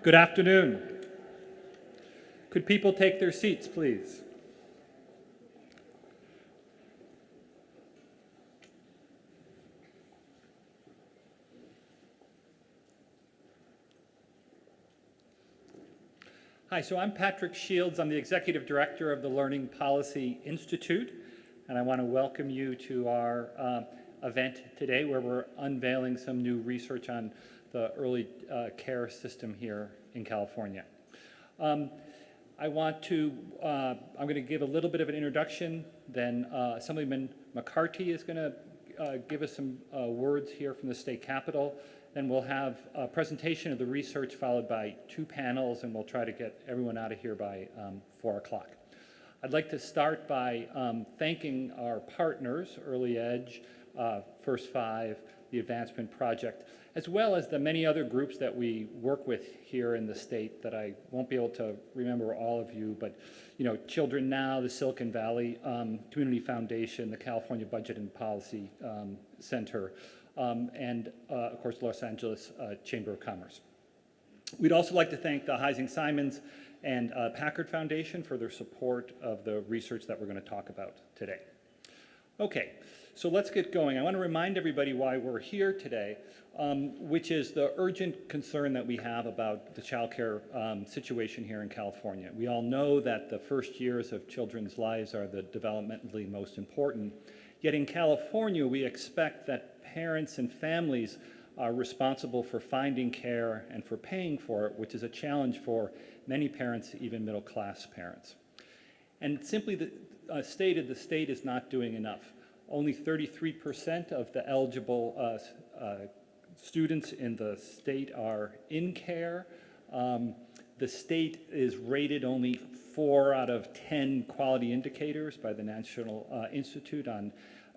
Good afternoon. Could people take their seats, please? Hi, so I'm Patrick Shields. I'm the Executive Director of the Learning Policy Institute, and I want to welcome you to our uh, event today where we're unveiling some new research on the early uh, care system here in California. Um, I want to, uh, I'm going to give a little bit of an introduction, then uh, Assemblyman McCarty is going to uh, give us some uh, words here from the state capitol. Then we'll have a presentation of the research followed by two panels, and we'll try to get everyone out of here by um, 4 o'clock. I'd like to start by um, thanking our partners, Early Edge, uh, First Five, the Advancement Project, as well as the many other groups that we work with here in the state that I won't be able to remember all of you, but you know, Children Now, the Silicon Valley um, Community Foundation, the California Budget and Policy um, Center, um, and uh, of course Los Angeles uh, Chamber of Commerce. We'd also like to thank the Heising Simons and uh, Packard Foundation for their support of the research that we're going to talk about today. Okay, so let's get going. I want to remind everybody why we're here today, um, which is the urgent concern that we have about the child care um, situation here in California. We all know that the first years of children's lives are the developmentally most important. Yet in California, we expect that parents and families are responsible for finding care and for paying for it, which is a challenge for many parents, even middle class parents. And simply the, uh, stated, the state is not doing enough. Only 33% of the eligible uh, uh, students in the state are in care. Um, the state is rated only four out of 10 quality indicators by the National uh, Institute on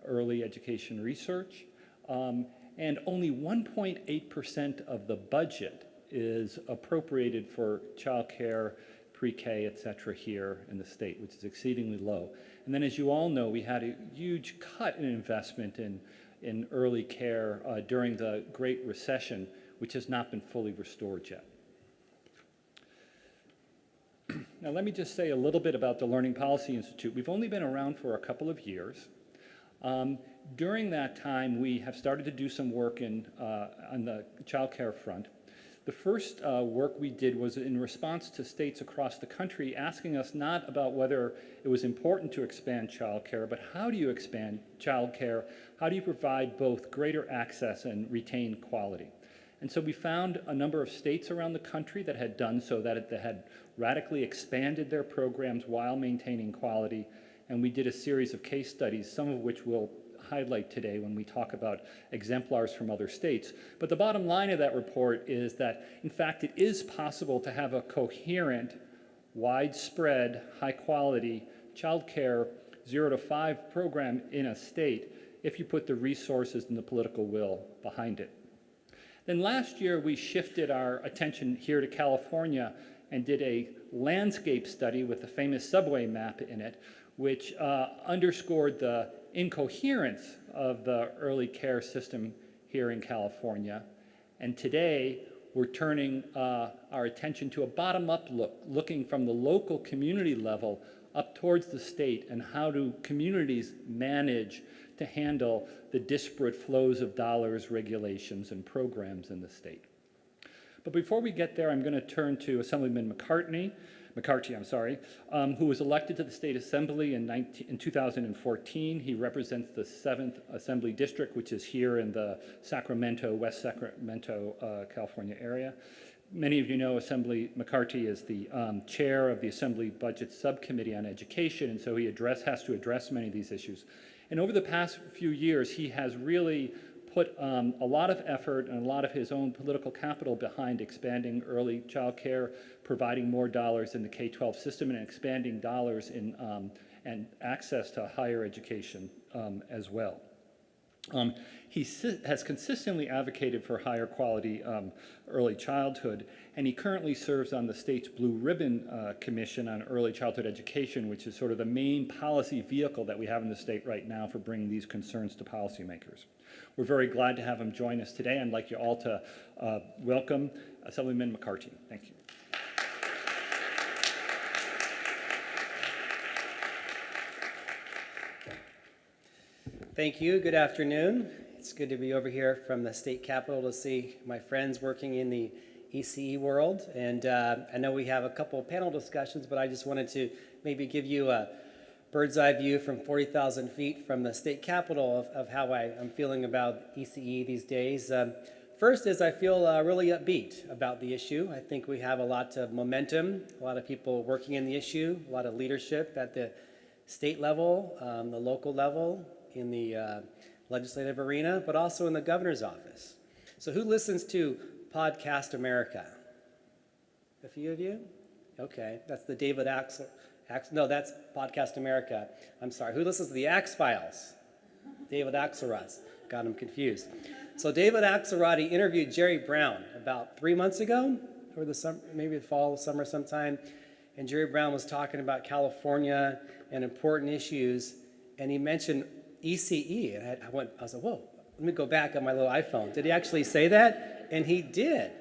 Early Education Research. Um, and only 1.8% of the budget is appropriated for childcare, pre-K, et cetera, here in the state, which is exceedingly low. And then as you all know, we had a huge cut in investment in, in early care uh, during the Great Recession, which has not been fully restored yet. Now let me just say a little bit about the Learning Policy Institute. We've only been around for a couple of years. Um, during that time, we have started to do some work in, uh, on the child care front. The first uh, work we did was in response to states across the country asking us not about whether it was important to expand child care, but how do you expand child care? How do you provide both greater access and retain quality? And so we found a number of states around the country that had done so, that they had radically expanded their programs while maintaining quality. And we did a series of case studies, some of which we'll highlight today when we talk about exemplars from other states. But the bottom line of that report is that, in fact, it is possible to have a coherent, widespread, high-quality childcare zero to five program in a state if you put the resources and the political will behind it. Then last year, we shifted our attention here to California and did a landscape study with the famous subway map in it, which uh, underscored the incoherence of the early care system here in California. And today, we're turning uh, our attention to a bottom-up look, looking from the local community level up towards the state and how do communities manage to handle the disparate flows of dollars, regulations, and programs in the state. But before we get there, I'm going to turn to Assemblyman McCartney, McCarthy, I'm sorry, um, who was elected to the State Assembly in, 19, in 2014. He represents the 7th Assembly District, which is here in the Sacramento, West Sacramento, uh, California area. Many of you know Assembly McCarthy is the um, chair of the Assembly Budget Subcommittee on Education, and so he address, has to address many of these issues. And over the past few years, he has really put um, a lot of effort and a lot of his own political capital behind expanding early child care, providing more dollars in the K-12 system, and expanding dollars in um, and access to higher education um, as well. Um, he has consistently advocated for higher quality um, early childhood, and he currently serves on the state's Blue Ribbon uh, Commission on Early Childhood Education, which is sort of the main policy vehicle that we have in the state right now for bringing these concerns to policymakers. We're very glad to have him join us today. I'd like you all to uh, welcome Assemblyman McCarty. Thank you. Thank you. Good afternoon. It's good to be over here from the state capitol to see my friends working in the ECE world. And uh, I know we have a couple of panel discussions, but I just wanted to maybe give you a bird's eye view from 40,000 feet from the state capitol of, of how I, am feeling about ECE these days. Um, first is I feel uh, really upbeat about the issue. I think we have a lot of momentum, a lot of people working in the issue, a lot of leadership at the state level, um, the local level, in the uh, legislative arena, but also in the governor's office. So who listens to Pod Save America? A few of you? Okay, that's the David Axel. Ax, no, that's Pod Save America. I'm sorry. Who listens to the Axe Files? David Axelrod. Got him confused. So David Axelrod interviewed Jerry Brown about three months ago, or the summer, maybe the fall, summer sometime, and Jerry Brown was talking about California and important issues, and he mentioned ECE. And I, went, I was like, whoa, let me go back on my little iPhone. Did he actually say that? And he did.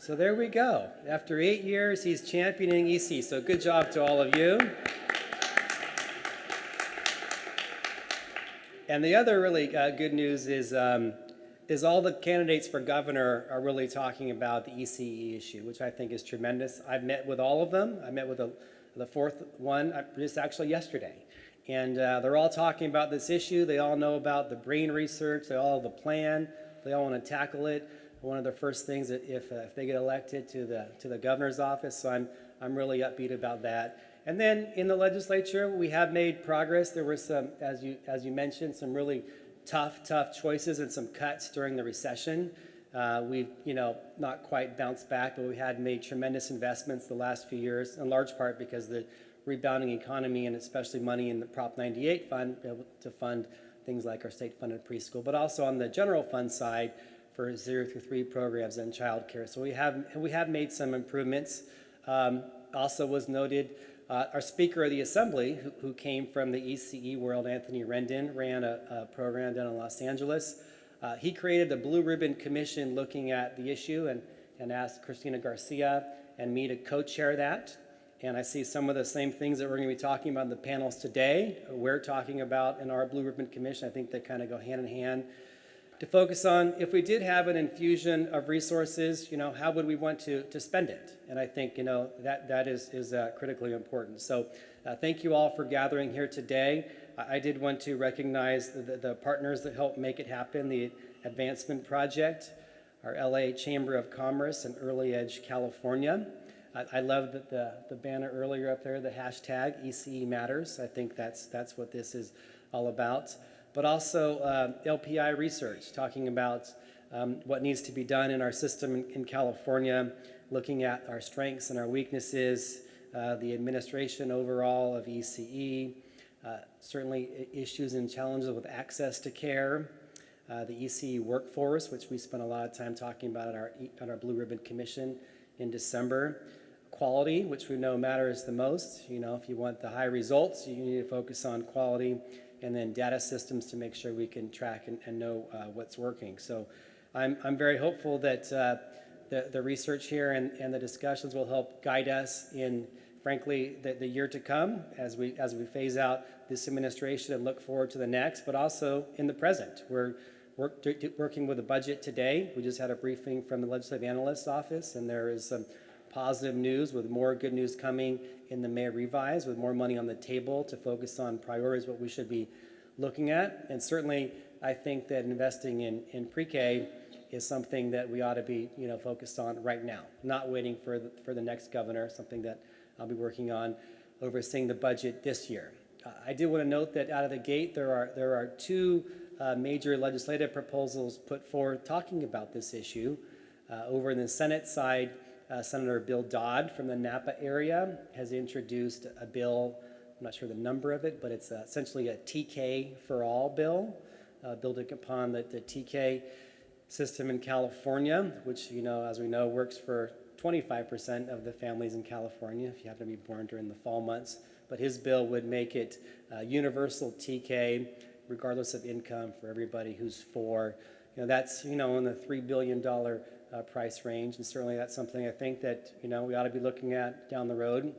So there we go. After eight years, he's championing EC. So good job to all of you. And the other really uh, good news is, um, is all the candidates for governor are really talking about the ECE issue, which I think is tremendous. I've met with all of them. I met with a, the fourth one uh, just actually yesterday. And uh, they're all talking about this issue. They all know about the brain research. They all have a plan. They all want to tackle it. One of the first things that if, uh, if they get elected to the, to the governor's office, so I'm, I'm really upbeat about that. And then in the legislature, we have made progress. There were some, as you, as you mentioned, some really tough, tough choices and some cuts during the recession. Uh, we've, you know, not quite bounced back, but we had made tremendous investments the last few years, in large part because the rebounding economy and especially money in the Prop 98 fund to fund things like our state-funded preschool, but also on the general fund side for zero through three programs and childcare. So we have we have made some improvements. Um, also was noted uh, our Speaker of the Assembly, who, who, came from the ECE world, Anthony Rendon, ran a, a program down in Los Angeles. Uh, he created a Blue Ribbon Commission looking at the issue and, and asked Cristina Garcia and me to co-chair that. And I see some of the same things that we're going to be talking about in the panels today. We're talking about in our Blue Ribbon Commission. I think they kind of go hand in hand to focus on if we did have an infusion of resources, you know, how would we want to, to spend it? And I think, you know, that, that is, is uh, critically important. So uh, thank you all for gathering here today. I, I did want to recognize the, the, partners that helped make it happen, the Advancement Project, our LA Chamber of Commerce and Early Edge California. I, I love the, the, the, banner earlier up there, the hashtag ECE Matters. I think that's, that's what this is all about. But also uh, LPI research, talking about um, what needs to be done in our system in, in California, looking at our strengths and our weaknesses, uh, the administration overall of ECE, uh, certainly issues and challenges with access to care, uh, the ECE workforce, which we spent a lot of time talking about at our, at our Blue Ribbon Commission in December, quality, which we know matters the most. You know, if you want the high results, you need to focus on quality and then data systems to make sure we can track and, and know uh, what's working. So I'm, I'm very hopeful that uh, the, the research here and, and the discussions will help guide us in, frankly, the, the year to come as we, as we phase out this administration and look forward to the next, but also in the present. We're work, working with a budget today. We just had a briefing from the Legislative Analyst's Office, and there is some positive news with more good news coming in the May revise with more money on the table to focus on priorities, what we should be looking at. And certainly, I think that investing in, in pre-K is something that we ought to be you know, focused on right now, not waiting for the, for the next governor, something that I'll be working on overseeing the budget this year. Uh, I do want to note that out of the gate, there are, there are two uh, major legislative proposals put forward talking about this issue. Uh, over in the Senate side, uh, Senator Bill Dodd from the Napa area has introduced a bill, I'm not sure the number of it, but it's uh, essentially a TK for all bill, uh, building upon the, the TK system in California, which, you know, as we know, works for 25% of the families in California if you happen to be born during the fall months. But his bill would make it uh, universal TK, regardless of income, for everybody who's four. You know, that's, you know, in the $3 billion uh, price range, and certainly that's something I think that, you know, we ought to be looking at down the road.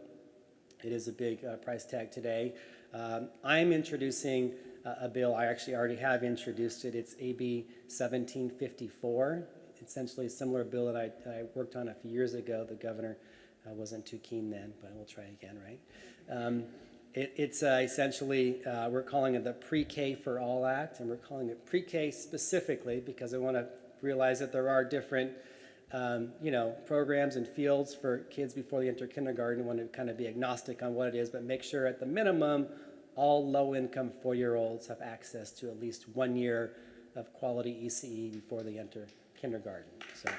It is a big uh, price tag today. Um, I'm introducing a bill, I actually already have introduced it. It's AB 1754, essentially a similar bill that I, I worked on a few years ago. The governor uh, wasn't too keen then, but we'll try again, right? Um, it, it's uh, essentially, uh, we're calling it the Pre-K for All Act, and we're calling it pre-K specifically because I want to realize that there are different um, you know, programs and fields for kids before they enter kindergarten. want to kind of be agnostic on what it is, but make sure at the minimum, all low-income four-year-olds have access to at least one year of quality ECE before they enter kindergarten. So.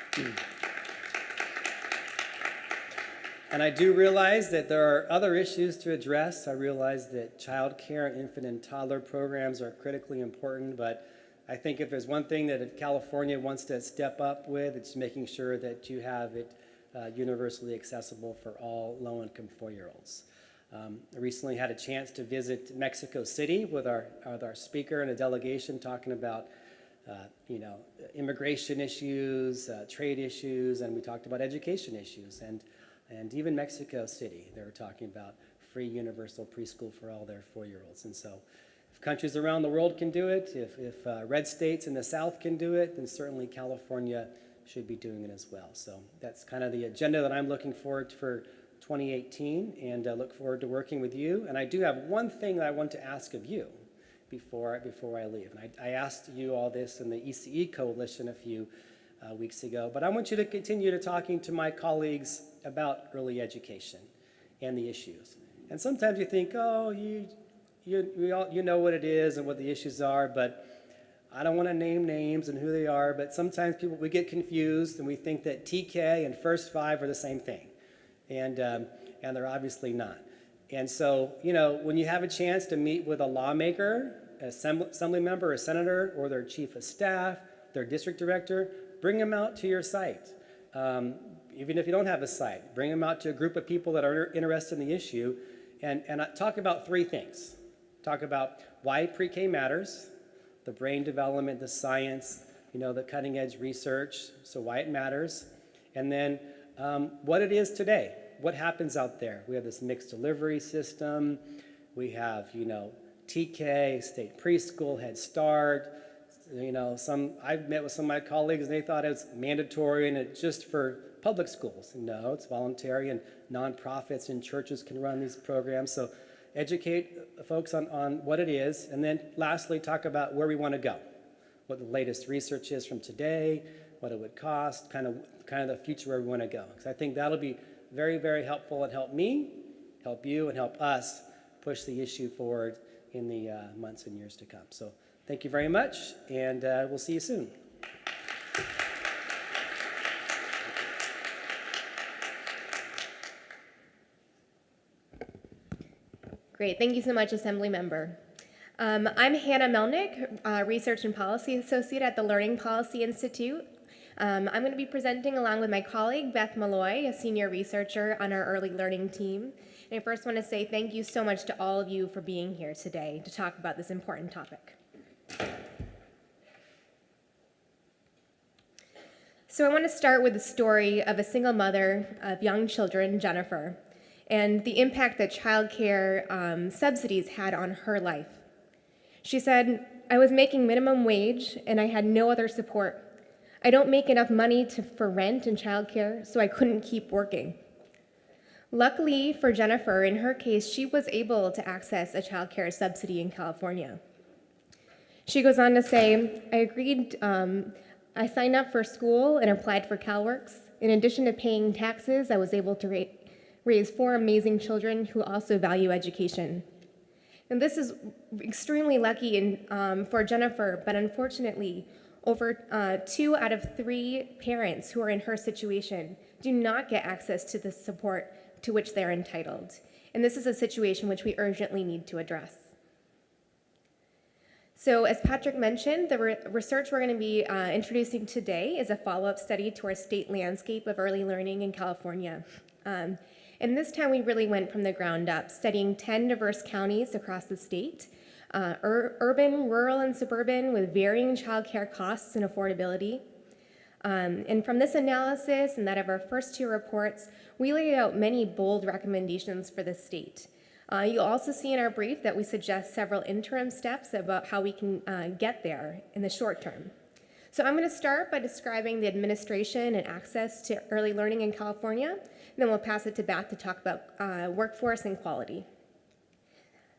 And I do realize that there are other issues to address. I realize that child care and infant and toddler programs are critically important, but I think if there's one thing that California wants to step up with, it's making sure that you have it uh, universally accessible for all low-income four-year-olds. Um, I recently had a chance to visit Mexico City with our, with our speaker and a delegation talking about uh, you know, immigration issues, uh, trade issues, and we talked about education issues. And and even Mexico City, they were talking about free universal preschool for all their four-year-olds. And so countries around the world can do it, if, if uh, red states in the South can do it, then certainly California should be doing it as well. So that's kind of the agenda that I'm looking forward to for 2018 and uh, look forward to working with you. And I do have one thing that I want to ask of you before, before I leave. And I, I asked you all this in the ECE Coalition a few uh, weeks ago, but I want you to continue to talking to my colleagues about early education and the issues. And sometimes you think, oh, you, you, all, you know what it is and what the issues are, but I don't want to name names and who they are, but sometimes people, we get confused and we think that TK and First Five are the same thing. And, um, and they're obviously not. And so, you know, when you have a chance to meet with a lawmaker, assembly, assembly member, a senator, or their chief of staff, their district director, bring them out to your site. Um, even if you don't have a site, bring them out to a group of people that are interested in the issue and, and talk about three things. Talk about why pre-K matters, the brain development, the science, you know, the cutting edge research, so why it matters, and then um, what it is today, what happens out there. We have this mixed delivery system, we have, you know, TK, state preschool, Head Start, you know, some, I've met with some of my colleagues and they thought it was mandatory and it's just for public schools. No, it's voluntary and nonprofits and churches can run these programs. So educate folks on, on what it is. And then lastly, talk about where we want to go, what the latest research is from today, what it would cost, kind of, kind of the future where we want to go. Because I think that'll be very, very helpful and help me, help you, and help us push the issue forward in the uh, months and years to come. So thank you very much, and uh, we'll see you soon. Great, thank you so much, Assembly Member. Um, I'm Hannah Melnick, uh, Research and Policy Associate at the Learning Policy Institute. Um, I'm going to be presenting along with my colleague Beth Meloy, a senior researcher on our early learning team. And I first want to say thank you so much to all of you for being here today to talk about this important topic. So I want to start with the story of a single mother of young children, Jennifer, and the impact that childcare um, subsidies had on her life. She said, I was making minimum wage and I had no other support. I don't make enough money to, for rent and childcare, so I couldn't keep working. Luckily for Jennifer, in her case, she was able to access a childcare subsidy in California. She goes on to say, I agreed, um, I signed up for school and applied for CalWORKs. In addition to paying taxes, I was able to raised four amazing children who also value education. And this is extremely lucky in, um, for Jennifer, but unfortunately, over uh, two out of three parents who are in her situation do not get access to the support to which they're entitled. And this is a situation which we urgently need to address. So, as Patrick mentioned, the re- research we're going to be uh, introducing today is a follow up study to our state landscape of early learning in California. Um, and this time we really went from the ground up, studying 10 diverse counties across the state uh, ur- urban, rural, and suburban with varying childcare costs and affordability. Um, and from this analysis and that of our first two reports, we laid out many bold recommendations for the state. Uh, you'll also see in our brief that we suggest several interim steps about how we can uh, get there in the short term. So I'm going to start by describing the administration and access to early learning in California, and then we'll pass it to Beth to talk about uh, workforce and quality.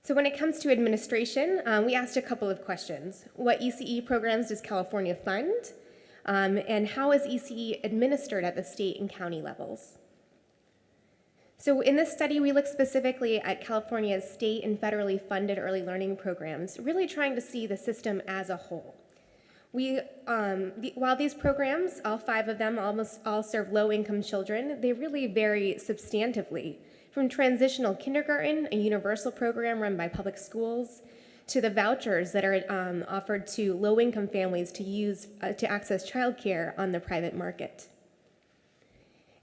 So when it comes to administration, um, we asked a couple of questions. What ECE programs does California fund? Um, and how is ECE administered at the state and county levels? So in this study, we looked specifically at California's state and federally funded early learning programs, really trying to see the system as a whole. We, um, the, while these programs, all five of them, almost all serve low-income children, they really vary substantively, from transitional kindergarten, a universal program run by public schools, to the vouchers that are um, offered to low-income families to use uh, to access childcare on the private market.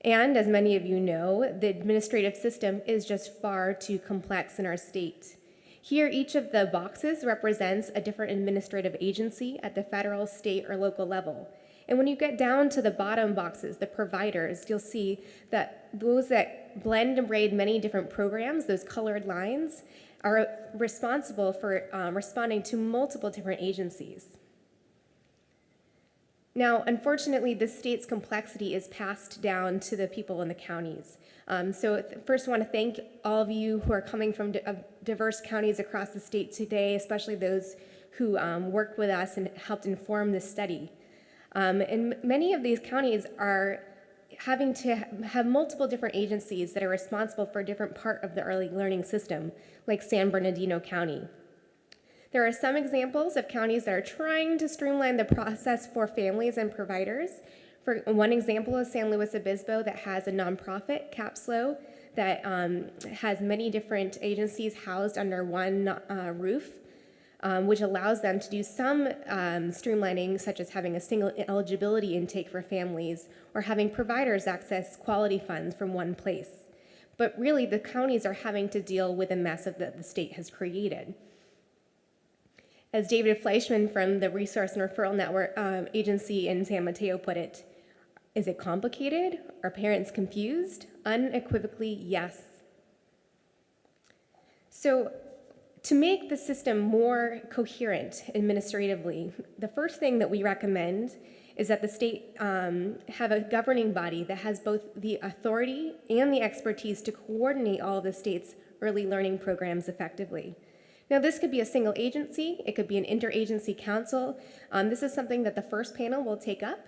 And as many of you know, the administrative system is just far too complex in our state. Here, each of the boxes represents a different administrative agency at the federal, state, or local level. And when you get down to the bottom boxes, the providers, you'll see that those that blend and braid many different programs, those colored lines, are responsible for um, responding to multiple different agencies. Now, unfortunately, the state's complexity is passed down to the people in the counties. Um, so first I want to thank all of you who are coming from di- diverse counties across the state today, especially those who um, worked with us and helped inform this study. Um, and many of these counties are having to have multiple different agencies that are responsible for a different part of the early learning system, like San Bernardino County. There are some examples of counties that are trying to streamline the process for families and providers. For one example is San Luis Obispo that has a nonprofit, Capslo, that um, has many different agencies housed under one uh, roof, um, which allows them to do some um, streamlining, such as having a single eligibility intake for families or having providers access quality funds from one place. But really, the counties are having to deal with a mess of that the state has created. As David Fleischman from the Resource and Referral Network um, Agency in San Mateo put it, is it complicated? Are parents confused? Unequivocally, yes. So, to make the system more coherent administratively, the first thing that we recommend is that the state um, have a governing body that has both the authority and the expertise to coordinate all of the state's early learning programs effectively. Now, this could be a single agency, it could be an interagency council. Um, this is something that the first panel will take up.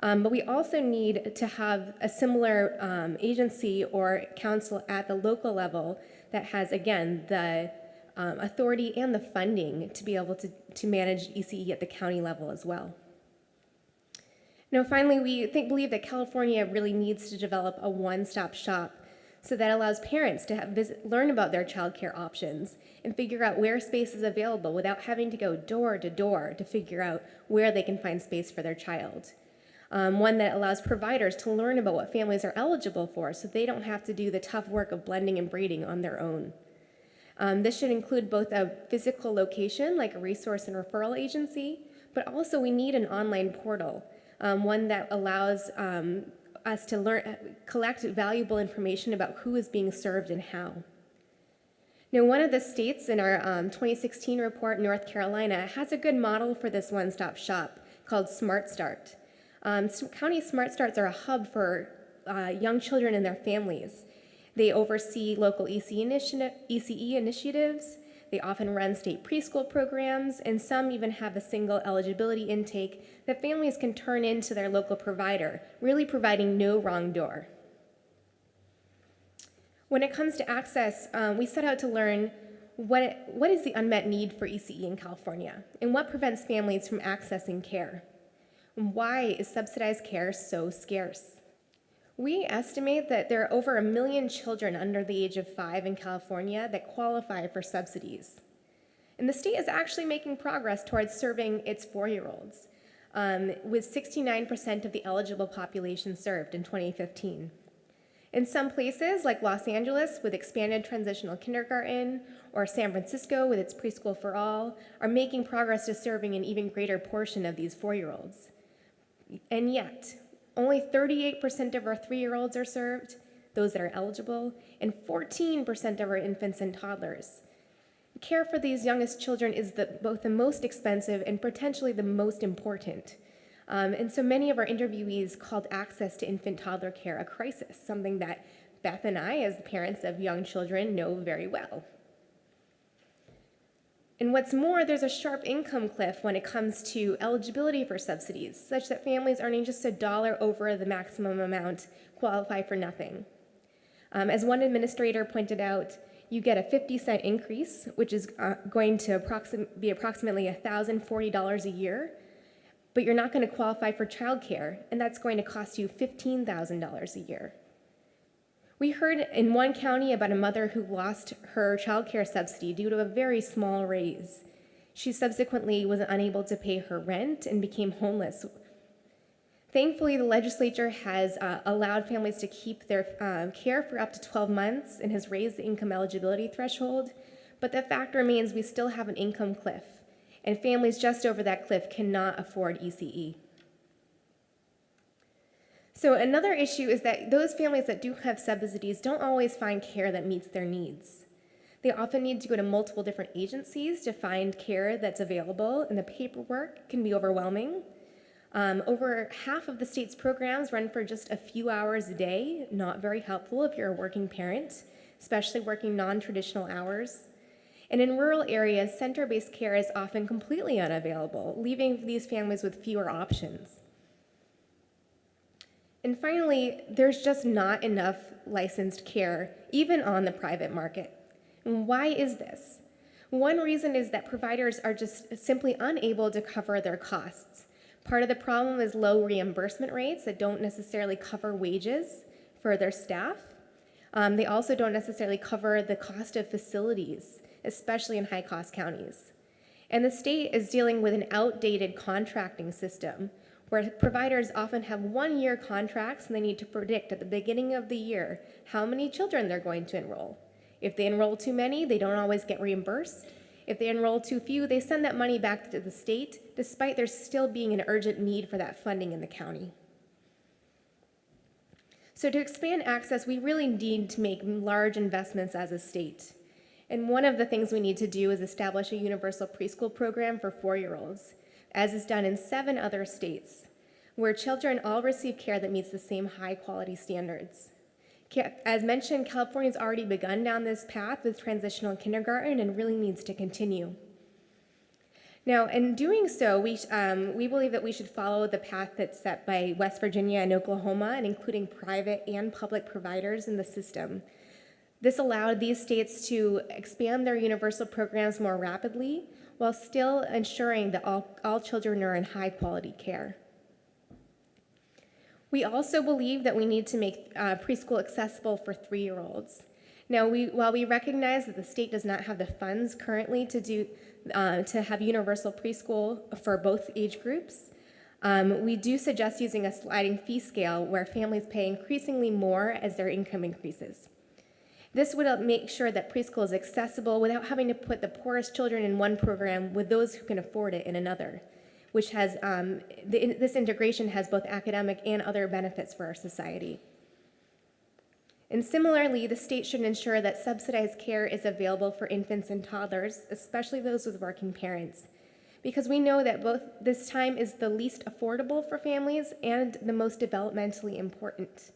Um, but we also need to have a similar um, agency or council at the local level that has, again, the um, authority and the funding to be able to, to manage ECE at the county level as well. Now, finally, we think, believe that California really needs to develop a one-stop shop so that allows parents to visit, learn about their childcare options and figure out where space is available without having to go door to door to figure out where they can find space for their child. Um, one that allows providers to learn about what families are eligible for so they don't have to do the tough work of blending and braiding on their own. Um, this should include both a physical location, like a resource and referral agency, but also we need an online portal, um, one that allows um, us to learn, collect valuable information about who is being served and how. Now, one of the states in our um, 2016 report, North Carolina, has a good model for this one-stop shop called Smart Start. Um, county Smart Starts are a hub for uh, young children and their families. They oversee local ECE, ECE initiatives. They often run state preschool programs, and some even have a single eligibility intake that families can turn into their local provider, really providing no wrong door. When it comes to access, um, we set out to learn what, what is the unmet need for ECE in California, and what prevents families from accessing care. And why is subsidized care so scarce? We estimate that there are over a million children under the age of five in California that qualify for subsidies. And the state is actually making progress towards serving its four-year-olds, um, with 69% of the eligible population served in 2015. In some places, like Los Angeles with expanded transitional kindergarten, or San Francisco with its preschool for all, are making progress to serving an even greater portion of these four-year-olds. And yet, only 38% of our three-year-olds are served, those that are eligible, and 14% of our infants and toddlers. Care for these youngest children is the, both the most expensive and potentially the most important. Um, and so many of our interviewees called access to infant toddler care a crisis, something that Beth and I, as the parents of young children, know very well. And what's more, there's a sharp income cliff when it comes to eligibility for subsidies, such that families earning just a dollar over the maximum amount qualify for nothing. Um, as one administrator pointed out, you get a 50 cent increase, which is uh, going to approxim- be approximately $1,040 a year, but you're not going to qualify for childcare, and that's going to cost you $15,000 a year. We heard in one county about a mother who lost her child care subsidy due to a very small raise. She subsequently was unable to pay her rent and became homeless. Thankfully, the legislature has uh, allowed families to keep their uh, care for up to 12 months and has raised the income eligibility threshold, but the fact remains we still have an income cliff, and families just over that cliff cannot afford ECE. So another issue is that those families that do have subsidies don't always find care that meets their needs. They often need to go to multiple different agencies to find care that's available, and the paperwork can be overwhelming. Um, over half of the state's programs run for just a few hours a day, not very helpful if you're a working parent, especially working non-traditional hours. And in rural areas, center-based care is often completely unavailable, leaving these families with fewer options. And finally, there's just not enough licensed care, even on the private market. And why is this? One reason is that providers are just simply unable to cover their costs. Part of the problem is low reimbursement rates that don't necessarily cover wages for their staff. Um, they also don't necessarily cover the cost of facilities, especially in high cost counties. And the state is dealing with an outdated contracting system where providers often have one year contracts and they need to predict at the beginning of the year how many children they're going to enroll. If they enroll too many, they don't always get reimbursed. If they enroll too few, they send that money back to the state, despite there still being an urgent need for that funding in the county. So to expand access, we really need to make large investments as a state. And one of the things we need to do is establish a universal preschool program for four-year-olds, as is done in seven other states, where children all receive care that meets the same high-quality standards. As mentioned, California's already begun down this path with transitional kindergarten and really needs to continue. Now, in doing so, we, um, we believe that we should follow the path that's set by West Virginia and Oklahoma, and including private and public providers in the system. This allowed these states to expand their universal programs more rapidly while still ensuring that all, all children are in high quality care. We also believe that we need to make uh, preschool accessible for three-year-olds. Now, we, while we recognize that the state does not have the funds currently to do uh, to have universal preschool for both age groups, um, we do suggest using a sliding fee scale where families pay increasingly more as their income increases. This would make sure that preschool is accessible without having to put the poorest children in one program with those who can afford it in another which has, um, the, this integration has both academic and other benefits for our society. And similarly, the state should ensure that subsidized care is available for infants and toddlers, especially those with working parents, because we know that both this time is the least affordable for families and the most developmentally important.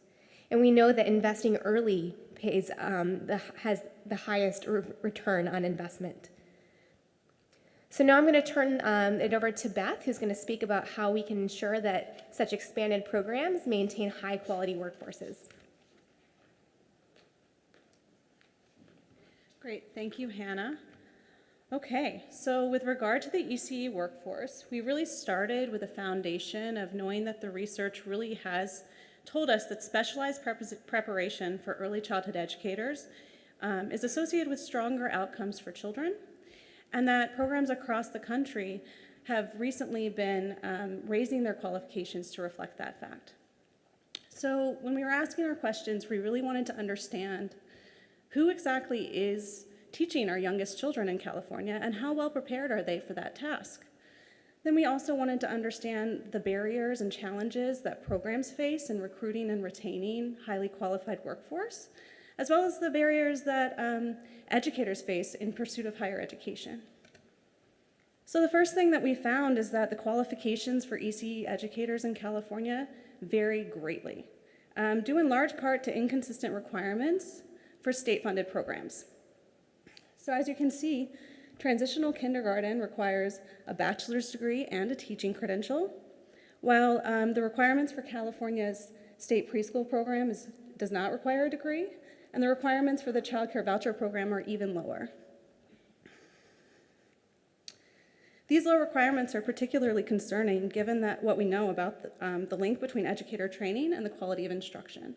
And we know that investing early pays, um, the, has the highest re return on investment. So now I'm going to turn um, it over to Beth, who's going to speak about how we can ensure that such expanded programs maintain high quality workforces. Great, thank you, Hannah. Okay, so with regard to the ECE workforce, we really started with a foundation of knowing that the research really has told us that specialized preparation for early childhood educators um, is associated with stronger outcomes for children and that programs across the country have recently been um, raising their qualifications to reflect that fact. So when we were asking our questions, we really wanted to understand who exactly is teaching our youngest children in California and how well prepared are they for that task? Then we also wanted to understand the barriers and challenges that programs face in recruiting and retaining highly qualified workforce, as well as the barriers that um, educators face in pursuit of higher education. So the first thing that we found is that the qualifications for ECE educators in California vary greatly, um, due in large part to inconsistent requirements for state-funded programs. So as you can see, transitional kindergarten requires a bachelor's degree and a teaching credential, while um, the requirements for California's state preschool program is, does not require a degree, and the requirements for the child care voucher program are even lower. These low requirements are particularly concerning given that what we know about the, um, the link between educator training and the quality of instruction.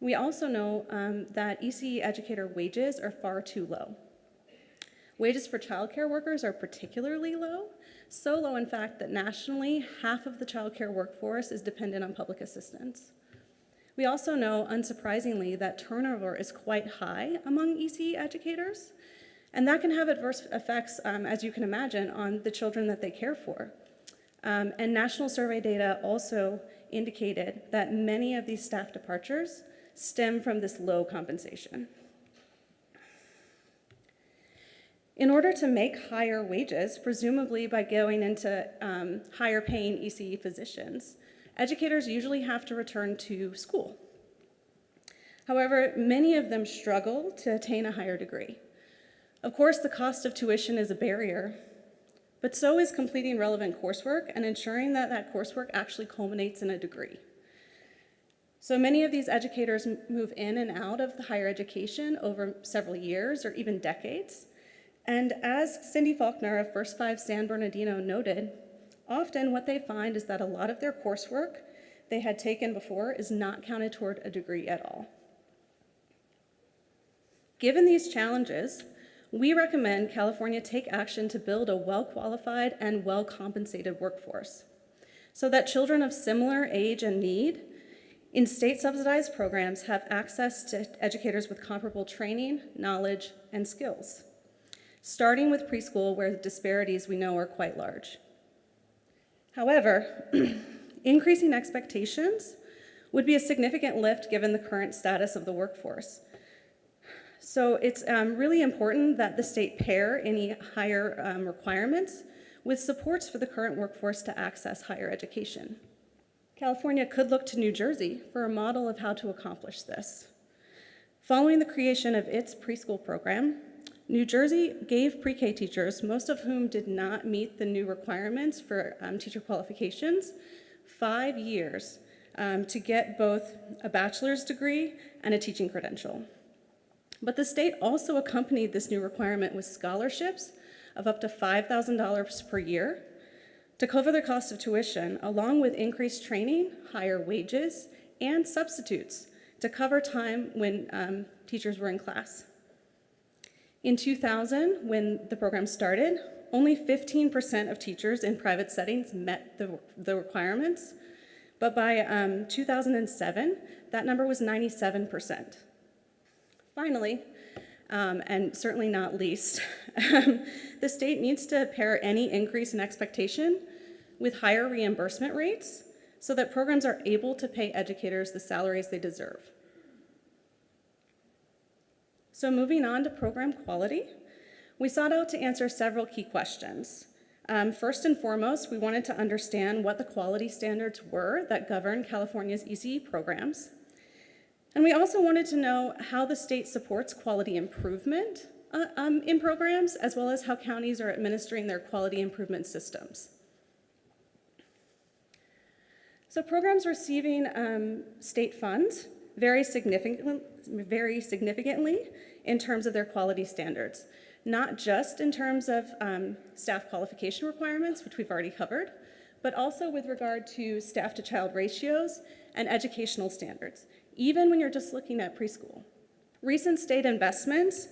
We also know um, that ECE educator wages are far too low. Wages for childcare workers are particularly low, so low in fact that nationally half of the childcare workforce is dependent on public assistance. We also know, unsurprisingly, that turnover is quite high among ECE educators, and that can have adverse effects, um, as you can imagine, on the children that they care for. Um, and national survey data also indicated that many of these staff departures stem from this low compensation. In order to make higher wages, presumably by going into um, higher paying ECE positions, educators usually have to return to school. However, many of them struggle to attain a higher degree. Of course, the cost of tuition is a barrier, but so is completing relevant coursework and ensuring that that coursework actually culminates in a degree. So many of these educators move in and out of the higher education over several years or even decades. And as Cindy Faulkner of First Five San Bernardino noted, often what they find is that a lot of their coursework they had taken before is not counted toward a degree at all. Given these challenges, we recommend California take action to build a well-qualified and well-compensated workforce so that children of similar age and need in state subsidized programs have access to educators with comparable training, knowledge, and skills, starting with preschool where the disparities we know are quite large. However, increasing expectations would be a significant lift given the current status of the workforce. So it's um, really important that the state pair any higher um, requirements with supports for the current workforce to access higher education. California could look to New Jersey for a model of how to accomplish this. Following the creation of its preschool program, New Jersey gave pre-K teachers, most of whom did not meet the new requirements for um, teacher qualifications, five years um, to get both a bachelor's degree and a teaching credential. But the state also accompanied this new requirement with scholarships of up to $5,000 per year to cover the cost of tuition, along with increased training, higher wages, and substitutes to cover time when um, teachers were in class. In 2000, when the program started, only 15% of teachers in private settings met the, the requirements, but by um, 2007, that number was 97%. Finally, um, and certainly not least, the state needs to pair any increase in expectation with higher reimbursement rates so that programs are able to pay educators the salaries they deserve. So moving on to program quality, we sought out to answer several key questions. Um, first and foremost, we wanted to understand what the quality standards were that govern California's ECE programs. And we also wanted to know how the state supports quality improvement uh, um, in programs, as well as how counties are administering their quality improvement systems. So programs receiving um, state funds vary significantly, vary significantly in terms of their quality standards, not just in terms of um, staff qualification requirements, which we've already covered, but also with regard to staff to child ratios and educational standards, even when you're just looking at preschool. Recent state investments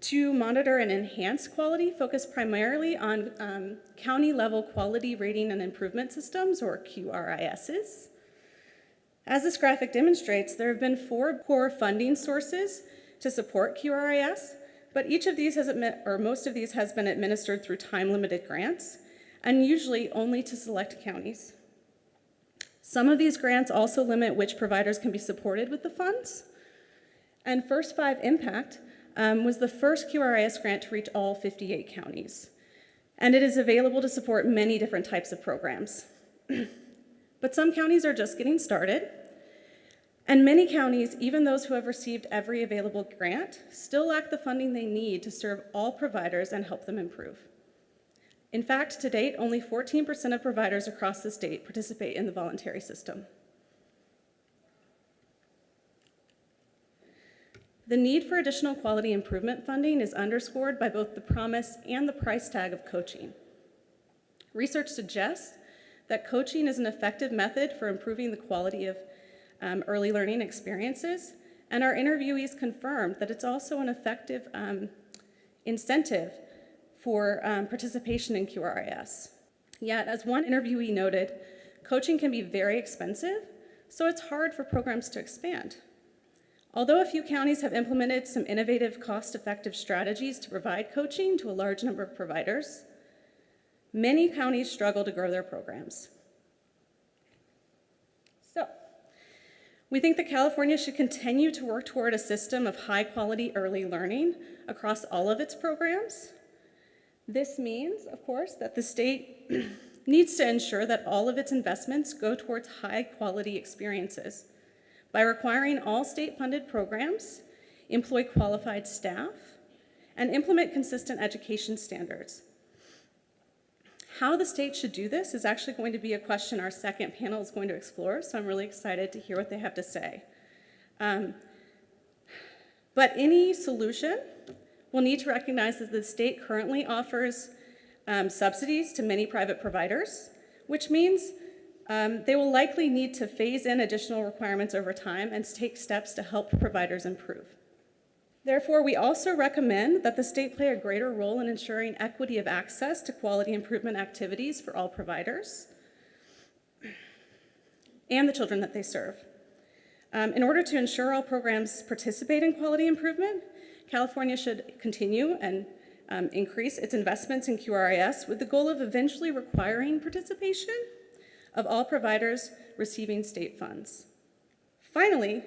to monitor and enhance quality, focus primarily on um, county-level quality rating and improvement systems, or QRISs. As this graphic demonstrates, there have been four core funding sources to support QRIS, but each of these has, or most of these has been administered through time-limited grants, and usually only to select counties. Some of these grants also limit which providers can be supported with the funds. And First Five Impact um, was the first QRIS grant to reach all 58 counties. And it is available to support many different types of programs. but some counties are just getting started. And many counties, even those who have received every available grant, still lack the funding they need to serve all providers and help them improve. In fact, to date, only 14% of providers across the state participate in the voluntary system. The need for additional quality improvement funding is underscored by both the promise and the price tag of coaching. Research suggests that coaching is an effective method for improving the quality of um, early learning experiences, and our interviewees confirmed that it's also an effective um, incentive for um, participation in QRIS. Yet, as one interviewee noted, coaching can be very expensive, so it's hard for programs to expand. Although a few counties have implemented some innovative, cost-effective strategies to provide coaching to a large number of providers, many counties struggle to grow their programs. So, we think that California should continue to work toward a system of high-quality early learning across all of its programs. This means, of course, that the state needs to ensure that all of its investments go towards high-quality experiences by requiring all state-funded programs employ qualified staff and implement consistent education standards. How the state should do this is actually going to be a question our second panel is going to explore, so I'm really excited to hear what they have to say. Um, but any solution will need to recognize that the state currently offers um, subsidies to many private providers, which means um, they will likely need to phase in additional requirements over time and take steps to help providers improve. Therefore, we also recommend that the state play a greater role in ensuring equity of access to quality improvement activities for all providers and the children that they serve. Um, in order to ensure all programs participate in quality improvement, California should continue and um, increase its investments in QRIS with the goal of eventually requiring participation of all providers receiving state funds. Finally,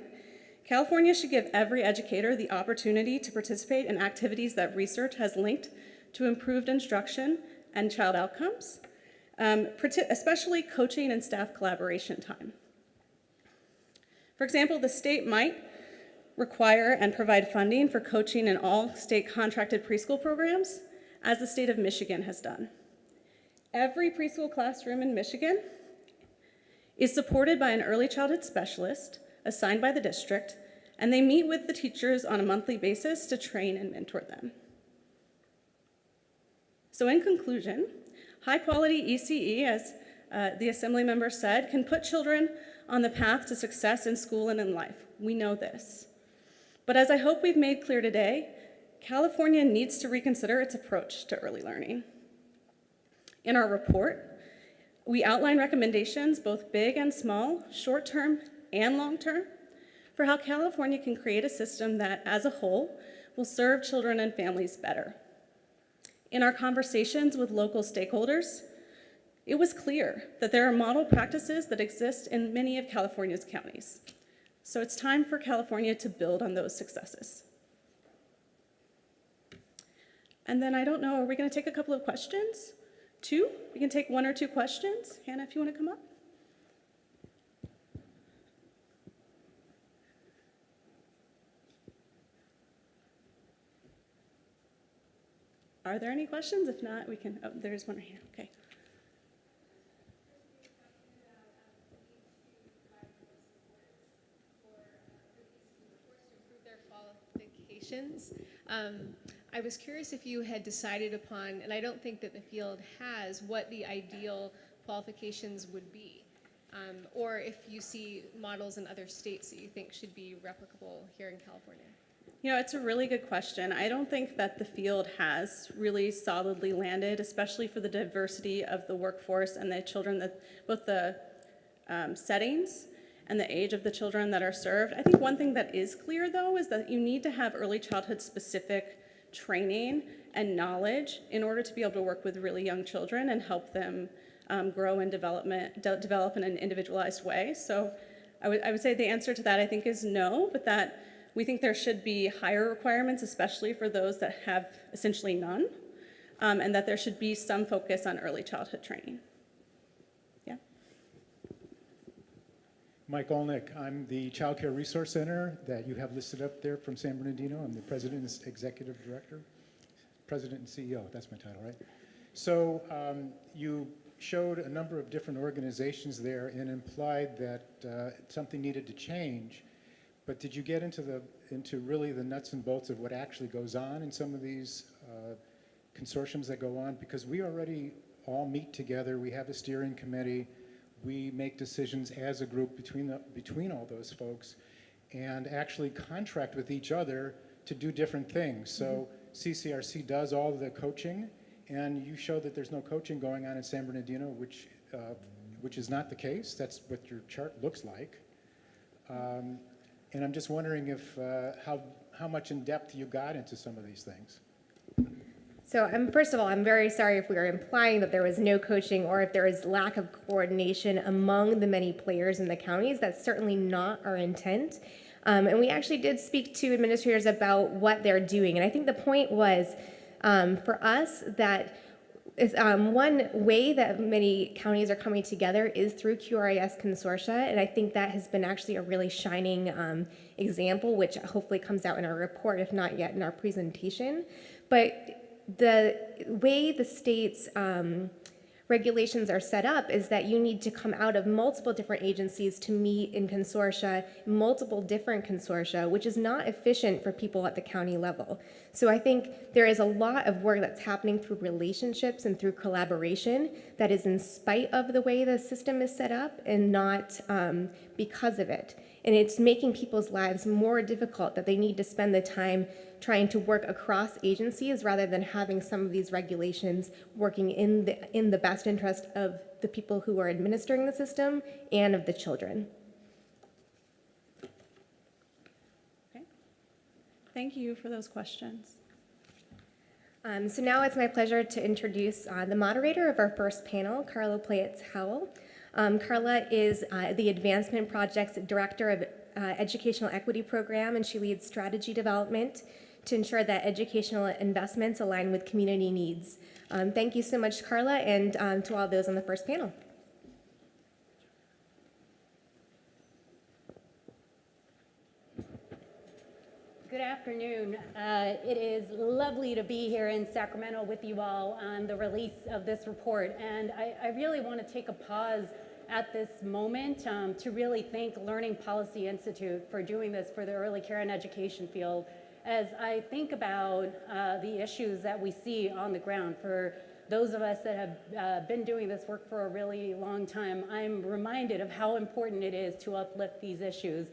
California should give every educator the opportunity to participate in activities that research has linked to improved instruction and child outcomes, um, especially coaching and staff collaboration time. For example, the state might require and provide funding for coaching in all state contracted preschool programs, as the state of Michigan has done. Every preschool classroom in Michigan is supported by an early childhood specialist assigned by the district, and they meet with the teachers on a monthly basis to train and mentor them. So in conclusion, high quality ECE, as uh, the assembly member said, can put children on the path to success in school and in life. We know this. But as I hope we've made clear today, California needs to reconsider its approach to early learning. In our report, we outline recommendations, both big and small, short-term and long-term, for how California can create a system that, as a whole, will serve children and families better. In our conversations with local stakeholders, it was clear that there are model practices that exist in many of California's counties. So it's time for California to build on those successes. And then I don't know, are we gonna take a couple of questions? Two? We can take one or two questions. Hannah, if you want to come up. Are there any questions? If not, we can, oh, there's one right here. Okay. Um, I was curious if you had decided upon, and I don't think that the field has, what the ideal qualifications would be. Um, or if you see models in other states that you think should be replicable here in California. You know, it's a really good question. I don't think that the field has really solidly landed, especially for the diversity of the workforce and the children that, both the um, settings and the age of the children that are served. I think one thing that is clear though is that you need to have early childhood specific training and knowledge in order to be able to work with really young children and help them um, grow and development, de- develop in an individualized way. So I I would say the answer to that I think is no, but that we think there should be higher requirements, especially for those that have essentially none, um, and that there should be some focus on early childhood training. Yeah. Mike Olenick, I'm the Child Care Resource Center that you have listed up there from San Bernardino. I'm the President and Executive Director, President and CEO, that's my title, right? So um, you showed a number of different organizations there and implied that uh, something needed to change. But did you get into the into really the nuts and bolts of what actually goes on in some of these uh, consortiums that go on? Because we already all meet together. We have a steering committee. We make decisions as a group between the, between all those folks, and actually contract with each other to do different things. So CCRC does all the coaching, and you show that there's no coaching going on in San Bernardino, which uh, which is not the case. That's what your chart looks like. Um, and I'm just wondering if, uh, how, how much in depth you got into some of these things. So, um, first of all, I'm very sorry if we are implying that there was no coaching or if there is lack of coordination among the many players in the counties. That's certainly not our intent. Um, and we actually did speak to administrators about what they're doing. And I think the point was um, for us that is, um, one way that many counties are coming together is through QRIS consortia, and I think that has been actually a really shining um, example, which hopefully comes out in our report, if not yet in our presentation. But the way the state's um, regulations are set up is that you need to come out of multiple different agencies to meet in consortia, multiple different consortia, which is not efficient for people at the county level. So I think there is a lot of work that's happening through relationships and through collaboration that is in spite of the way the system is set up and not um, because of it. And it's making people's lives more difficult that they need to spend the time trying to work across agencies rather than having some of these regulations working in the, in the best interest of the people who are administering the system and of the children. Okay. Thank you for those questions. Um, so now it's my pleasure to introduce uh, the moderator of our first panel, Carlo Playetz Howell. Um, Carla is uh, the Advancement Projects Director of uh, Educational Equity Program, and she leads strategy development to ensure that educational investments align with community needs. Um, thank you so much, Carla, and um, to all those on the first panel. Good afternoon. Uh, it is lovely to be here in Sacramento with you all on the release of this report. And I, I really want to take a pause at this moment um, to really thank Learning Policy Institute for doing this for the early care and education field. As I think about uh, the issues that we see on the ground for those of us that have uh, been doing this work for a really long time, I'm reminded of how important it is to uplift these issues.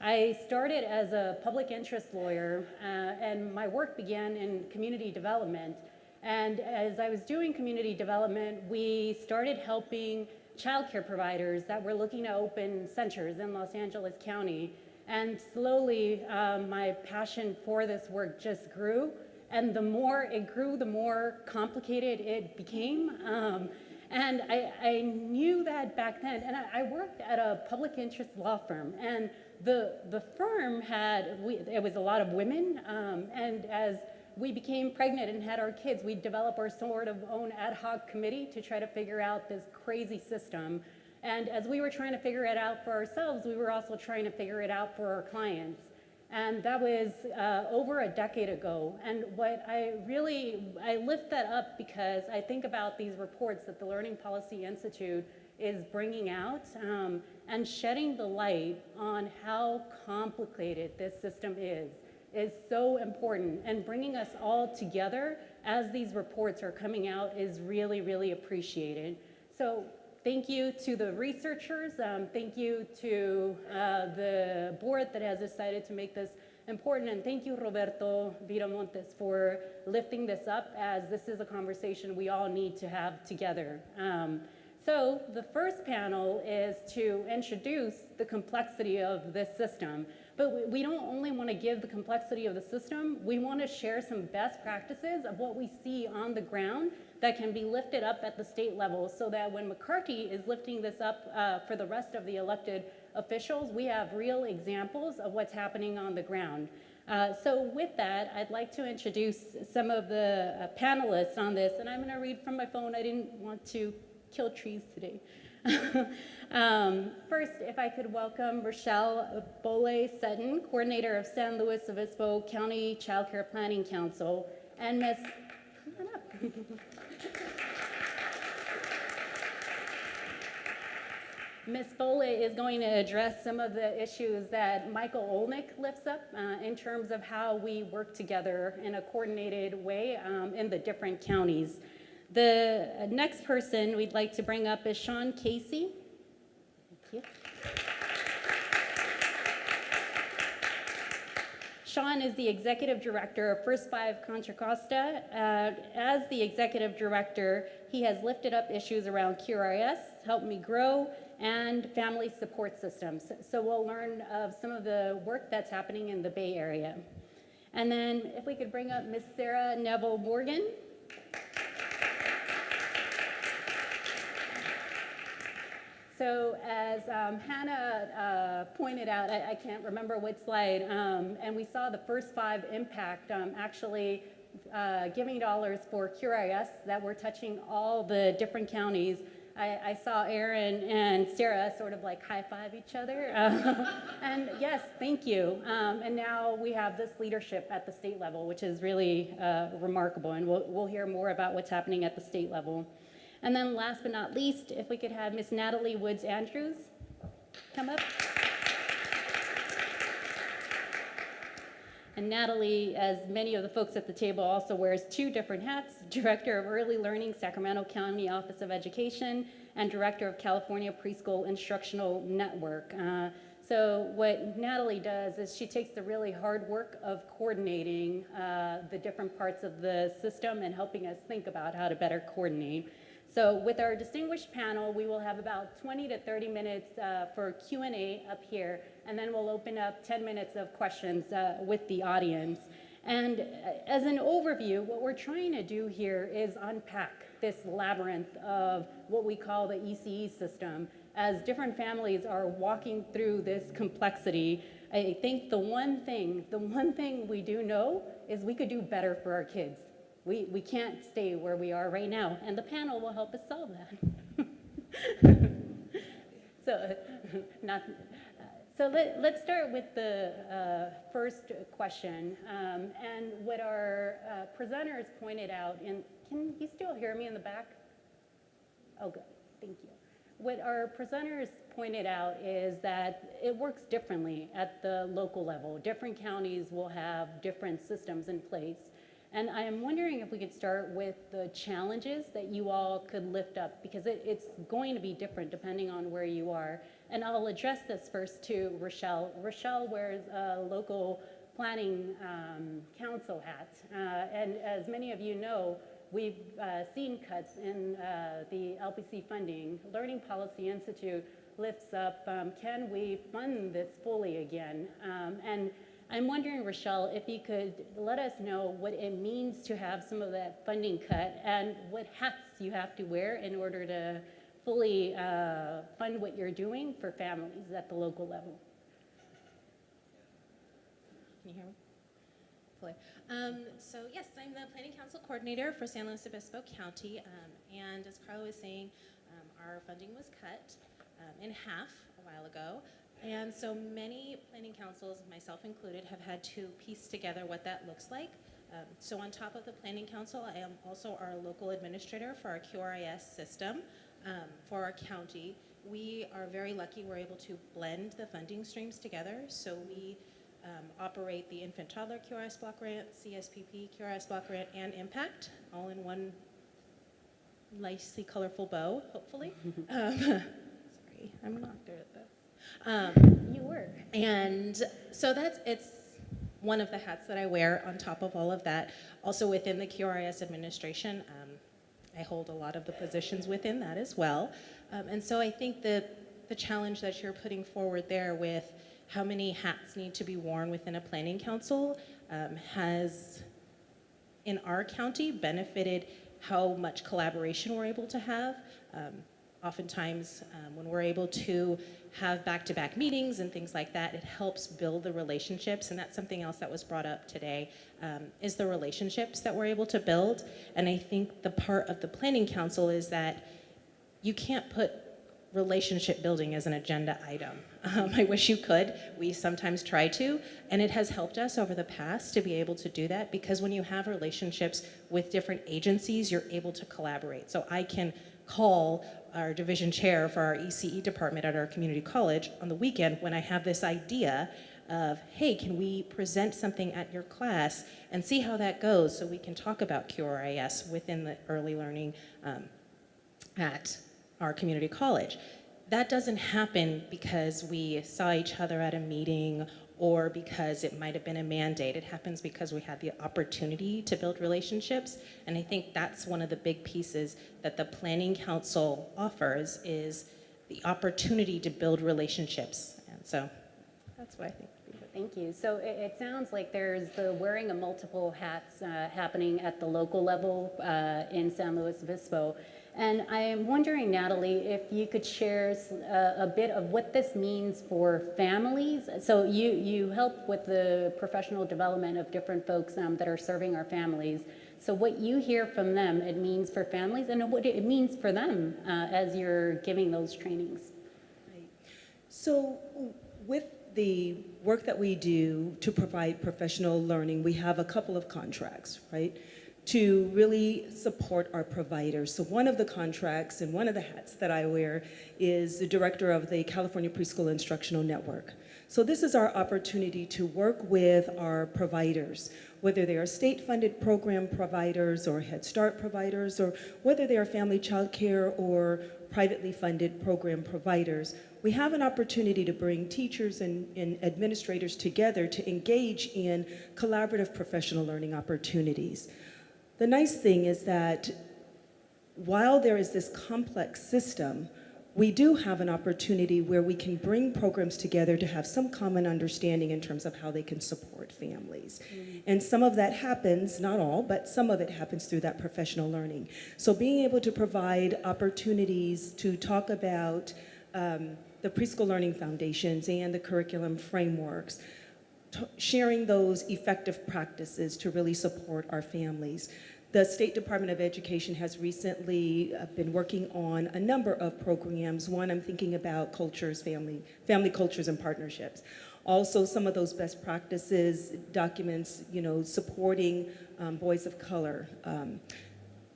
I started as a public interest lawyer, uh, and my work began in community development. And as I was doing community development, we started helping childcare providers that were looking to open centers in Los Angeles County. And slowly, um, my passion for this work just grew. And the more it grew, the more complicated it became. Um, and I, I, knew that back then. And I, I, worked at a public interest law firm. And the, the firm had, we, it was a lot of women. Um, and as we became pregnant and had our kids, we developed our sort of own ad hoc committee to try to figure out this crazy system. And as we were trying to figure it out for ourselves, we were also trying to figure it out for our clients. And that was uh, over a decade ago. And what I really, I lift that up because I think about these reports that the Learning Policy Institute is bringing out um, and shedding the light on how complicated this system is is so important and bringing us all together as these reports are coming out is really, really appreciated. So thank you to the researchers. Um, thank you to uh, the board that has decided to make this important. And thank you, Roberto Viramontes, for lifting this up as this is a conversation we all need to have together. Um, so the first panel is to introduce the complexity of this system. But we- don't only want to give the complexity of the system, we want to share some best practices of what we see on the ground that can be lifted up at the state level so that when McCarty is lifting this up uh, for the rest of the elected officials, we have real examples of what's happening on the ground. Uh, so with that, I'd like to introduce some of the uh, panelists on this, and I'm going to read from my phone. I didn't want to kill trees today. um, first, if I could welcome Rochelle Bole Sutton, coordinator of San Luis Obispo County Child Care Planning Council, and on. Ms. Bole is going to address some of the issues that Michael Olenick lifts up uh, in terms of how we work together in a coordinated way um, in the different counties. The next person we'd like to bring up is Sean Casey. You. Sean is the executive director of First Five Contra Costa. Uh, as the executive director, he has lifted up issues around QRIS, Help Me Grow, and family support systems. So we'll learn of some of the work that's happening in the Bay Area. And then if we could bring up Miss Sarah Neville Morgan. So as um, Hannah uh, pointed out, I, I can't remember what slide, um, and we saw the first five impact um, actually uh, giving dollars for QRIS that were touching all the different counties. I, I saw Aaron and Sarah sort of like high five each other. And yes, thank you. Um, and now we have this leadership at the state level, which is really uh, remarkable. And we'll, we'll hear more about what's happening at the state level. And then last but not least, if we could have Miss Natalie Woods Andrews come up. And Natalie, as many of the folks at the table, also wears two different hats, Director of Early Learning, Sacramento County Office of Education, and Director of California Preschool Instructional Network. Uh, so what Natalie does is she takes the really hard work of coordinating uh, the different parts of the system and helping us think about how to better coordinate. So with our distinguished panel, we will have about 20 to 30 minutes uh, for Q&A up here, and then we'll open up 10 minutes of questions uh, with the audience. And uh, as an overview, what we're trying to do here is unpack this labyrinth of what we call the ECE system. As different families are walking through this complexity, I think the one thing, the one thing we do know is we could do better for our kids. We, we can't stay where we are right now, and the panel will help us solve that. so, not, so let, let's start with the uh, first question. Um, and what our uh, presenters pointed out, and can you still hear me in the back? Oh, good, thank you. What our presenters pointed out is that it works differently at the local level. Different counties will have different systems in place. And I am wondering if we could start with the challenges that you all could lift up because it, it's going to be different depending on where you are. And I'll address this first to Rochelle. Rochelle wears a local planning um, council hat. Uh, and as many of you know, we've uh, seen cuts in uh, the LPC funding. Learning Policy Institute lifts up, um, can we fund this fully again? Um, and I'm wondering, Rochelle, if you could let us know what it means to have some of that funding cut and what hats you have to wear in order to fully uh, fund what you're doing for families at the local level. Can you hear me? Um, so yes, I'm the Planning Council Coordinator for San Luis Obispo County, um, and as Carla was saying, um, our funding was cut um, in half a while ago. And so many planning councils, myself included, have had to piece together what that looks like. Um, so on top of the planning council, I am also our local administrator for our QRIS system um, for our county. We are very lucky we're able to blend the funding streams together. So we um, operate the infant toddler QRIS block grant, CSPP QRIS block grant, and impact all in one nicely colorful bow, hopefully. um, sorry, I'm not good at this. Um, You were. and so that's it's one of the hats that I wear on top of all of that. Also within the QRIS administration, um, I hold a lot of the positions within that as well. Um, and so I think the, the challenge that you're putting forward there with how many hats need to be worn within a planning council um, has, in our county, benefited how much collaboration we're able to have. Oftentimes, um, when we're able to have back-to-back meetings and things like that, it helps build the relationships, and that's something else that was brought up today, um, is the relationships that we're able to build. And I think the part of the planning council is that you can't put relationship building as an agenda item. Um, I wish you could. We sometimes try to, and it has helped us over the past to be able to do that because when you have relationships with different agencies, you're able to collaborate. So I can call our division chair for our ECE department at our community college on the weekend when I have this idea of, hey, can we present something at your class and see how that goes so we can talk about QRIS within the early learning um, at our community college. That doesn't happen because we saw each other at a meeting or because it might have been a mandate. It happens because we had the opportunity to build relationships. And I think that's one of the big pieces that the Planning Council offers is the opportunity to build relationships. And so that's what I think. Thank you. So it, it sounds like there's the wearing of multiple hats uh, happening at the local level uh, in San Luis Obispo. And I am wondering, Natalie, if you could share a bit of what this means for families. So you, you help with the professional development of different folks um, that are serving our families. So what you hear from them, it means for families and what it means for them uh, as you're giving those trainings. So with the work that we do to provide professional learning, we have a couple of contracts, right? To really support our providers. So one of the contracts and one of the hats that I wear is the director of the California Preschool Instructional Network. So this is our opportunity to work with our providers, whether they are state-funded program providers or Head Start providers, or whether they are family child care or privately funded program providers. We have an opportunity to bring teachers and, and administrators together to engage in collaborative professional learning opportunities. The nice thing is that while there is this complex system, we do have an opportunity where we can bring programs together to have some common understanding in terms of how they can support families. And some of that happens, not all, but some of it happens through that professional learning. So being able to provide opportunities to talk about um, the preschool learning foundations and the curriculum frameworks, sharing those effective practices to really support our families. The State Department of Education has recently uh, been working on a number of programs. One, I'm thinking about cultures, family, family cultures and partnerships. Also, some of those best practices documents, you know, supporting um, boys of color, um,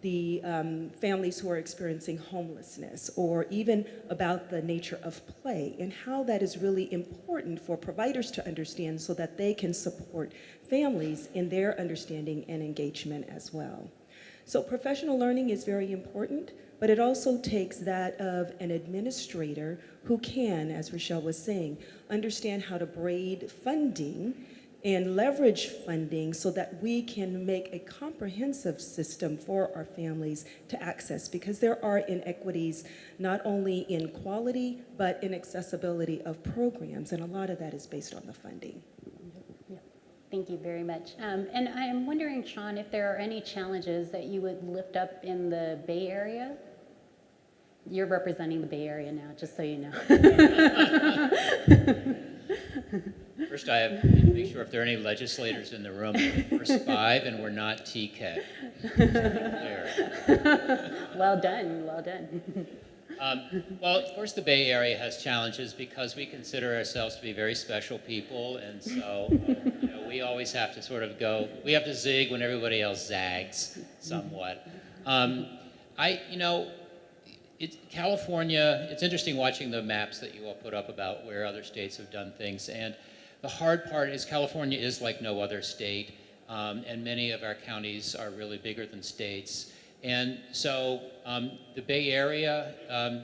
the um, families who are experiencing homelessness, or even about the nature of play and how that is really important for providers to understand so that they can support families in their understanding and engagement as well. So professional learning is very important, but it also takes that of an administrator who can, as Rochelle was saying, understand how to braid funding and leverage funding so that we can make a comprehensive system for our families to access because there are inequities not only in quality but in accessibility of programs and a lot of that is based on the funding. Thank you very much. Um, and I am wondering, Sean, if there are any challenges that you would lift up in the Bay Area? You're representing the Bay Area now, just so you know. First, I have to make sure if there are any legislators in the room, first five, and we're not TK. There. well done, well done. Um, well, of course, the Bay Area has challenges because we consider ourselves to be very special people, and so you know, we always have to sort of go. We have to zig when everybody else zags, somewhat. Um, I, you know, California. It's interesting watching the maps that you all put up about where other states have done things, and the hard part is California is like no other state, um, and many of our counties are really bigger than states. And so um, the Bay Area, um,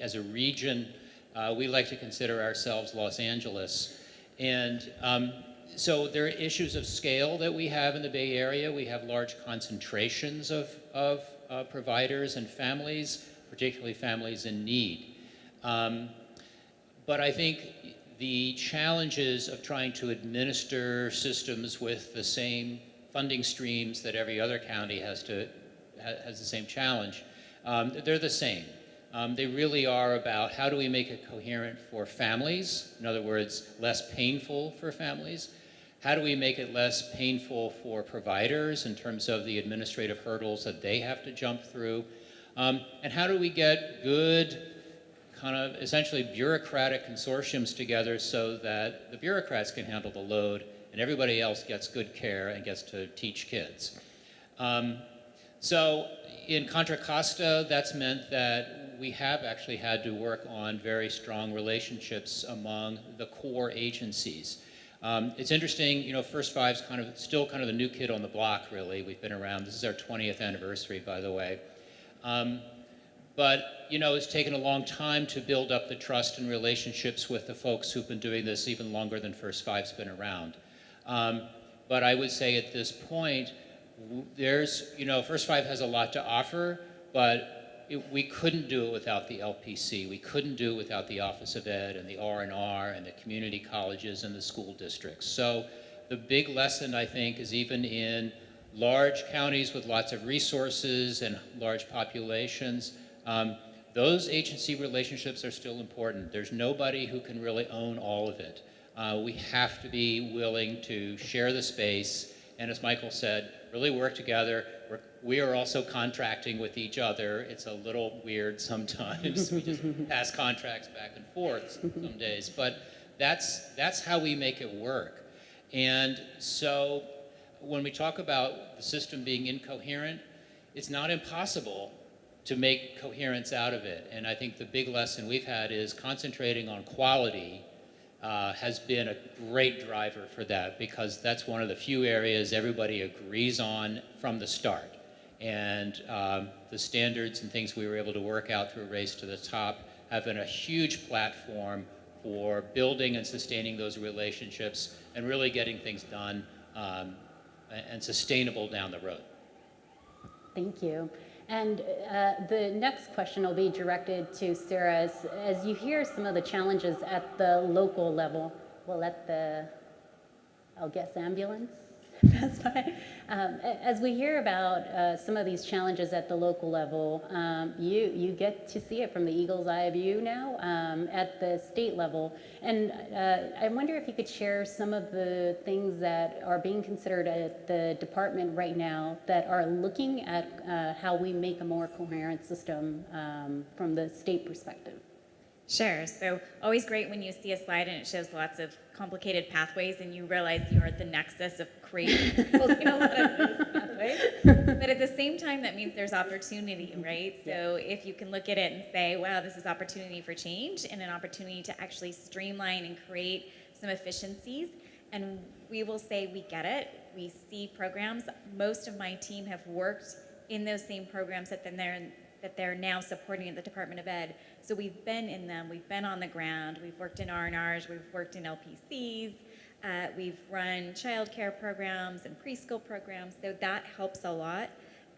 as a region, uh, we like to consider ourselves Los Angeles. And um, so there are issues of scale that we have in the Bay Area. We have large concentrations of, of uh, providers and families, particularly families in need. Um, but I think the challenges of trying to administer systems with the same funding streams that every other county has to has the same challenge, um, they're the same. Um, they really are about how do we make it coherent for families, in other words, less painful for families. How do we make it less painful for providers in terms of the administrative hurdles that they have to jump through? Um, and how do we get good, kind of essentially bureaucratic consortiums together so that the bureaucrats can handle the load and everybody else gets good care and gets to teach kids? Um, so in Contra Costa, that's meant that we have actually had to work on very strong relationships among the core agencies. Um, it's interesting, you know, First Five's kind of still kind of the new kid on the block, really. We've been around. This is our 20th anniversary, by the way. Um, but, you know, it's taken a long time to build up the trust and relationships with the folks who've been doing this even longer than First Five's been around. Um, but I would say at this point, there's, you know, First Five has a lot to offer, but it, we couldn't do it without the LPC. We couldn't do it without the Office of Ed and the R&R and the community colleges and the school districts. So the big lesson, I think, is even in large counties with lots of resources and large populations, um, those agency relationships are still important. There's nobody who can really own all of it. Uh, we have to be willing to share the space, and as Michael said, really work together. We're, we are also contracting with each other. It's a little weird sometimes. we just pass contracts back and forth some days, but that's, that's how we make it work. And so when we talk about the system being incoherent, it's not impossible to make coherence out of it. And I think the big lesson we've had is concentrating on quality uh, has been a great driver for that because that's one of the few areas everybody agrees on from the start. And um, the standards and things we were able to work out through Race to the Top have been a huge platform for building and sustaining those relationships and really getting things done um, and sustainable down the road. Thank you. And uh, the next question will be directed to Sarah. As, as you hear some of the challenges at the local level, we'll let the, I'll guess, ambulance pass by. Um, as we hear about uh, some of these challenges at the local level, um, you, you get to see it from the eagle's eye view now um, at the state level. And uh, I wonder if you could share some of the things that are being considered at the department right now that are looking at uh, how we make a more coherent system um, from the state perspective. Sure. So always great when you see a slide and it shows lots of complicated pathways and you realize you're at the nexus of creating a lot of those pathways. But at the same time, that means there's opportunity, mm-hmm. right? So if you can look at it and say, wow, this is opportunity for change and an opportunity to actually streamline and create some efficiencies. And we will say, we get it. We see programs. Most of my team have worked in those same programs that then they're that they're now supporting at the Department of Ed. So we've been in them, we've been on the ground, we've worked in R&Rs, we've worked in LPCs, uh, we've run childcare programs and preschool programs, so that helps a lot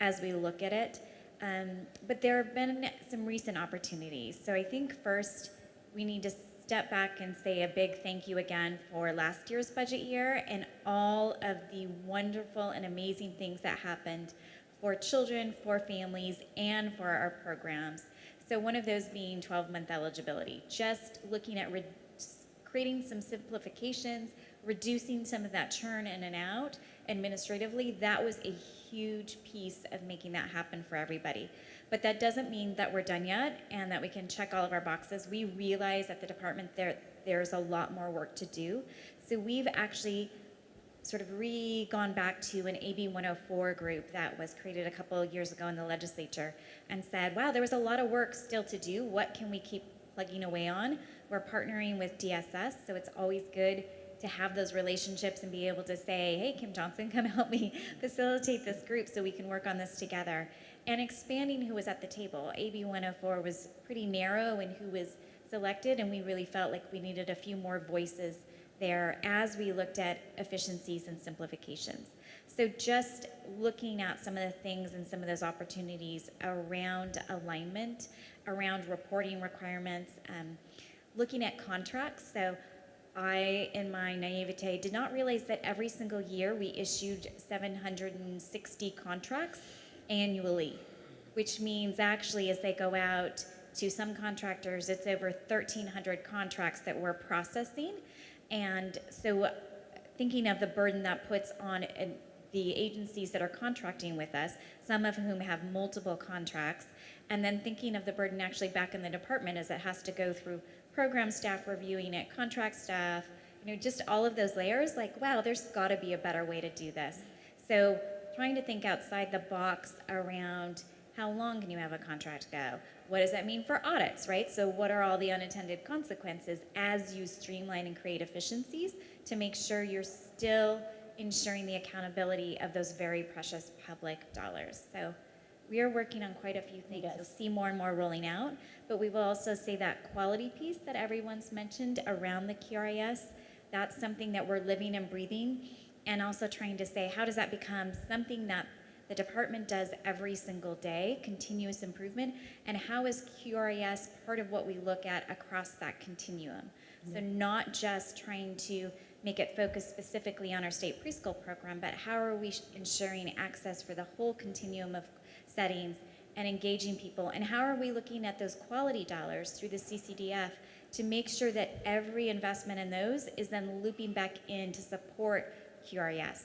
as we look at it. Um, but there have been some recent opportunities. So I think first we need to step back and say a big thank you again for last year's budget year and all of the wonderful and amazing things that happened for children, for families, and for our programs. So one of those being 12-month eligibility, just looking at creating some simplifications, reducing some of that churn in and out administratively, that was a huge piece of making that happen for everybody. But that doesn't mean that we're done yet and that we can check all of our boxes. We realize at the department there, there's a lot more work to do. So we've actually sort of re gone back to an AB 104 group that was created a couple of years ago in the legislature and said, wow, there was a lot of work still to do. What can we keep plugging away on? We're partnering with DSS, so it's always good to have those relationships and be able to say, hey, Kim Johnson, come help me facilitate this group so we can work on this together. And expanding who was at the table. AB 104 was pretty narrow in who was selected, and we really felt like we needed a few more voices there as we looked at efficiencies and simplifications. So just looking at some of the things and some of those opportunities around alignment, around reporting requirements, um, looking at contracts. So I, in my naivete, did not realize that every single year we issued 760 contracts annually, which means actually as they go out to some contractors, it's over 1,300 contracts that we're processing. And so thinking of the burden that puts on uh, the agencies that are contracting with us, some of whom have multiple contracts, and then thinking of the burden actually back in the department as it has to go through program staff reviewing it, contract staff, you know, just all of those layers, like, wow, there's gotta be a better way to do this. So trying to think outside the box around how long can you have a contract go? What does that mean for audits, right? So what are all the unintended consequences as you streamline and create efficiencies to make sure you're still ensuring the accountability of those very precious public dollars? So we are working on quite a few things. You'll see more and more rolling out, but we will also say that quality piece that everyone's mentioned around the QRIS, that's something that we're living and breathing, and also trying to say, how does that become something that the department does every single day, continuous improvement, and how is QRIS part of what we look at across that continuum? So mm-hmm. not just trying to make it focus specifically on our state preschool program, but how are we ensuring access for the whole continuum of settings and engaging people? And how are we looking at those quality dollars through the CCDF to make sure that every investment in those is then looping back in to support QRIS?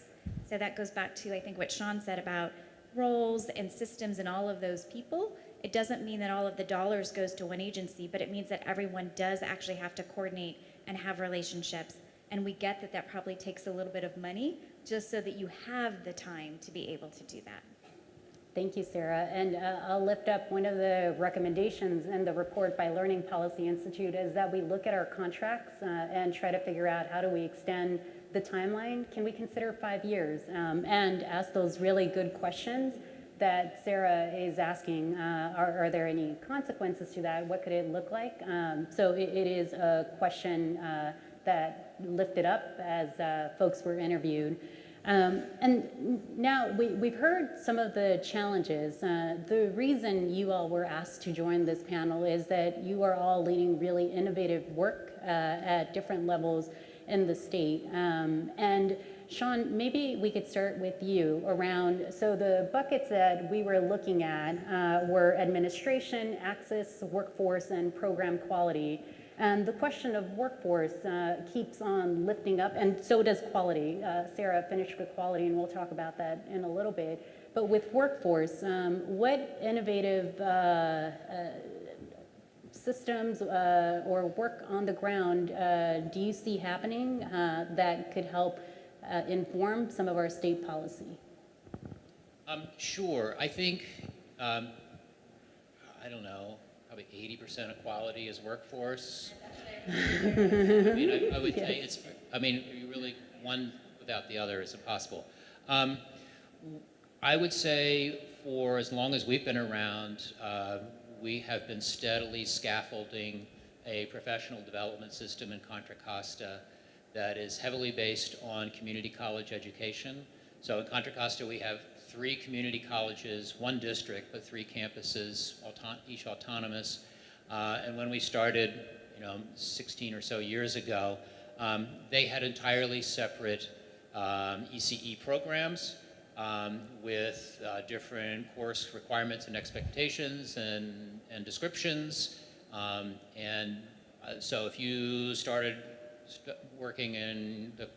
So that goes back to, I think, what Sean said about roles and systems and all of those people. It doesn't mean that all of the dollars goes to one agency, but it means that everyone does actually have to coordinate and have relationships. And we get that that probably takes a little bit of money just so that you have the time to be able to do that. Thank you, Sarah. And uh, I'll lift up one of the recommendations in the report by Learning Policy Institute is that we look at our contracts uh, and try to figure out how do we extend the timeline. Can we consider five years? Um, and ask those really good questions that Sarah is asking. Uh, are, are, there any consequences to that? What could it look like? Um, so it, it is a question uh, that lifted up as uh, folks were interviewed. Um, and now we, we've heard some of the challenges. Uh, the reason you all were asked to join this panel is that you are all leading really innovative work uh, at different levels in the state. Um, and Sean, maybe we could start with you around, so the buckets that we were looking at uh, were administration, access, workforce, and program quality. And the question of workforce uh, keeps on lifting up, and so does quality. Uh, Sarah finished with quality, and we'll talk about that in a little bit. But with workforce, um, what innovative uh, uh systems uh, or work on the ground uh, do you see happening that could help inform some of our state policy? Um, sure. I think, um, I don't know, probably 80% of quality is workforce. I mean, I, I would yes. say it's, I mean, you really, one without the other is impossible. Um, I would say for as long as we've been around, uh, we have been steadily scaffolding a professional development system in Contra Costa that is heavily based on community college education. So in Contra Costa, we have three community colleges, one district, but three campuses, each autonomous. Uh, and when we started, you know, 16 or so years ago, um, they had entirely separate um, ECE programs um, with uh, different course requirements and expectations and, and descriptions. Um, and uh, so if you started st working in the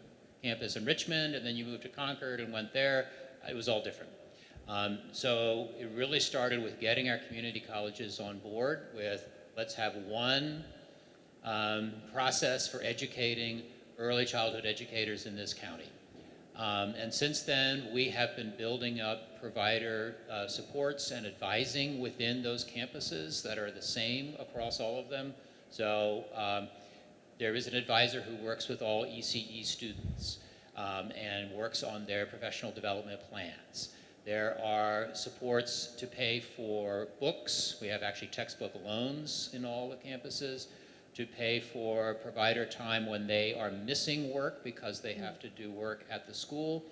campus in Richmond and then you moved to Concord and went there, it was all different. Um, so it really started with getting our community colleges on board with let's have one um, process for educating early childhood educators in this county. Um, and since then, we have been building up provider uh, supports and advising within those campuses that are the same across all of them. So um, there is an advisor who works with all ECE students um, and works on their professional development plans. There are supports to pay for books. We have actually textbook loans in all the campuses to pay for provider time when they are missing work because they have to do work at the school.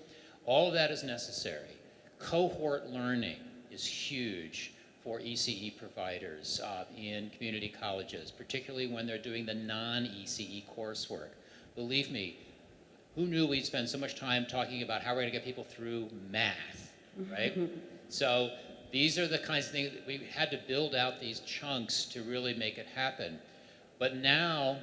All of that is necessary. Cohort learning is huge for ECE providers uh, in community colleges, particularly when they're doing the non-ECE coursework. Believe me, who knew we'd spend so much time talking about how we're going to get people through math, right? so these are the kinds of things that we had to build out these chunks to really make it happen. But now,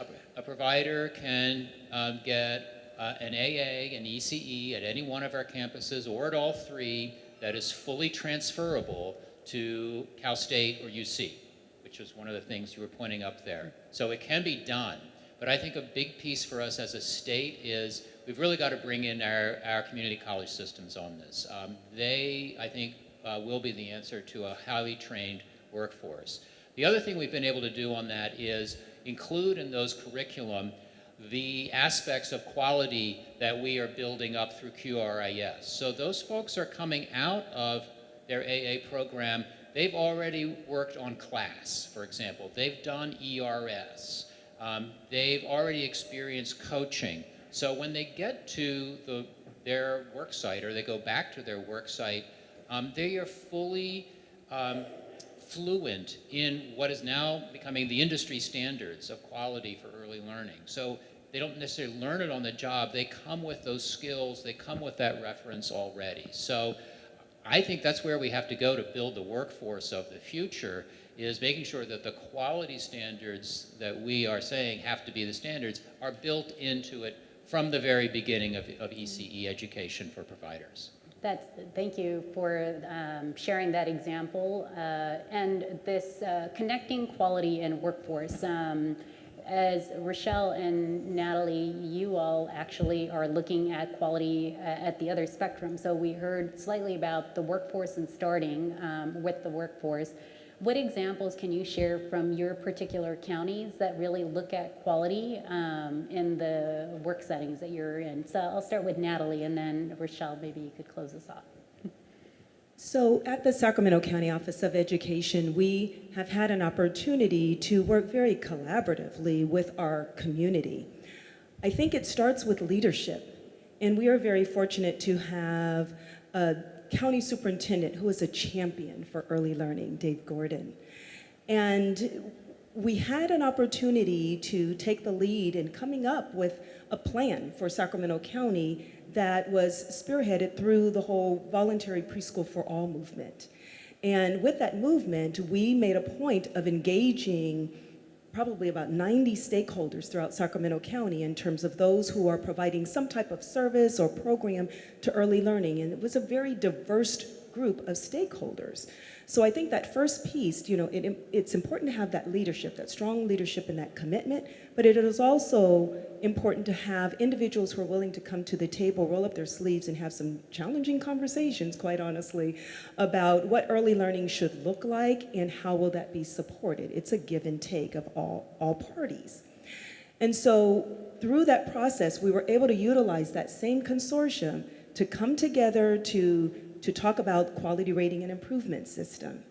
a, a provider can um, get uh, an AA, an ECE at any one of our campuses or at all three that is fully transferable to Cal State or UC, which was one of the things you were pointing up there. So it can be done. But I think a big piece for us as a state is we've really got to bring in our, our community college systems on this. Um, they, I think, uh, will be the answer to a highly trained workforce. The other thing we've been able to do on that is include in those curriculum the aspects of quality that we are building up through QRIS. So those folks are coming out of their AA program. They've already worked on class, for example. They've done ERS. Um, they've already experienced coaching. So when they get to the, their work site or they go back to their work site, um, they are fully um, fluent in what is now becoming the industry standards of quality for early learning. So they don't necessarily learn it on the job, they come with those skills, they come with that reference already. So I think that's where we have to go to build the workforce of the future is making sure that the quality standards that we are saying have to be the standards are built into it from the very beginning of, of ECE education for providers. That's, thank you for um, sharing that example. Uh, and this uh, connecting quality and workforce. Um, as Rochelle and Natalie, you all actually are looking at quality uh, at the other spectrum. So we heard slightly about the workforce and starting um, with the workforce. What examples can you share from your particular counties that really look at quality um, in the work settings that you're in? So I'll start with Natalie and then Rochelle, maybe you could close us off. So at the Sacramento County Office of Education, we have had an opportunity to work very collaboratively with our community. I think it starts with leadership, and we are very fortunate to have a county superintendent who is a champion for early learning, Dave Gordon. And we had an opportunity to take the lead in coming up with a plan for Sacramento County that was spearheaded through the whole voluntary preschool for all movement. And with that movement, we made a point of engaging probably about 90 stakeholders throughout Sacramento County in terms of those who are providing some type of service or program to early learning. And it was a very diverse group of stakeholders. So I think that first piece, you know, it, it's important to have that leadership, that strong leadership and that commitment, but it is also important to have individuals who are willing to come to the table, roll up their sleeves and have some challenging conversations, quite honestly, about what early learning should look like and how will that be supported. It's a give and take of all, all parties. And so through that process, we were able to utilize that same consortium to come together to to talk about quality rating and improvement system,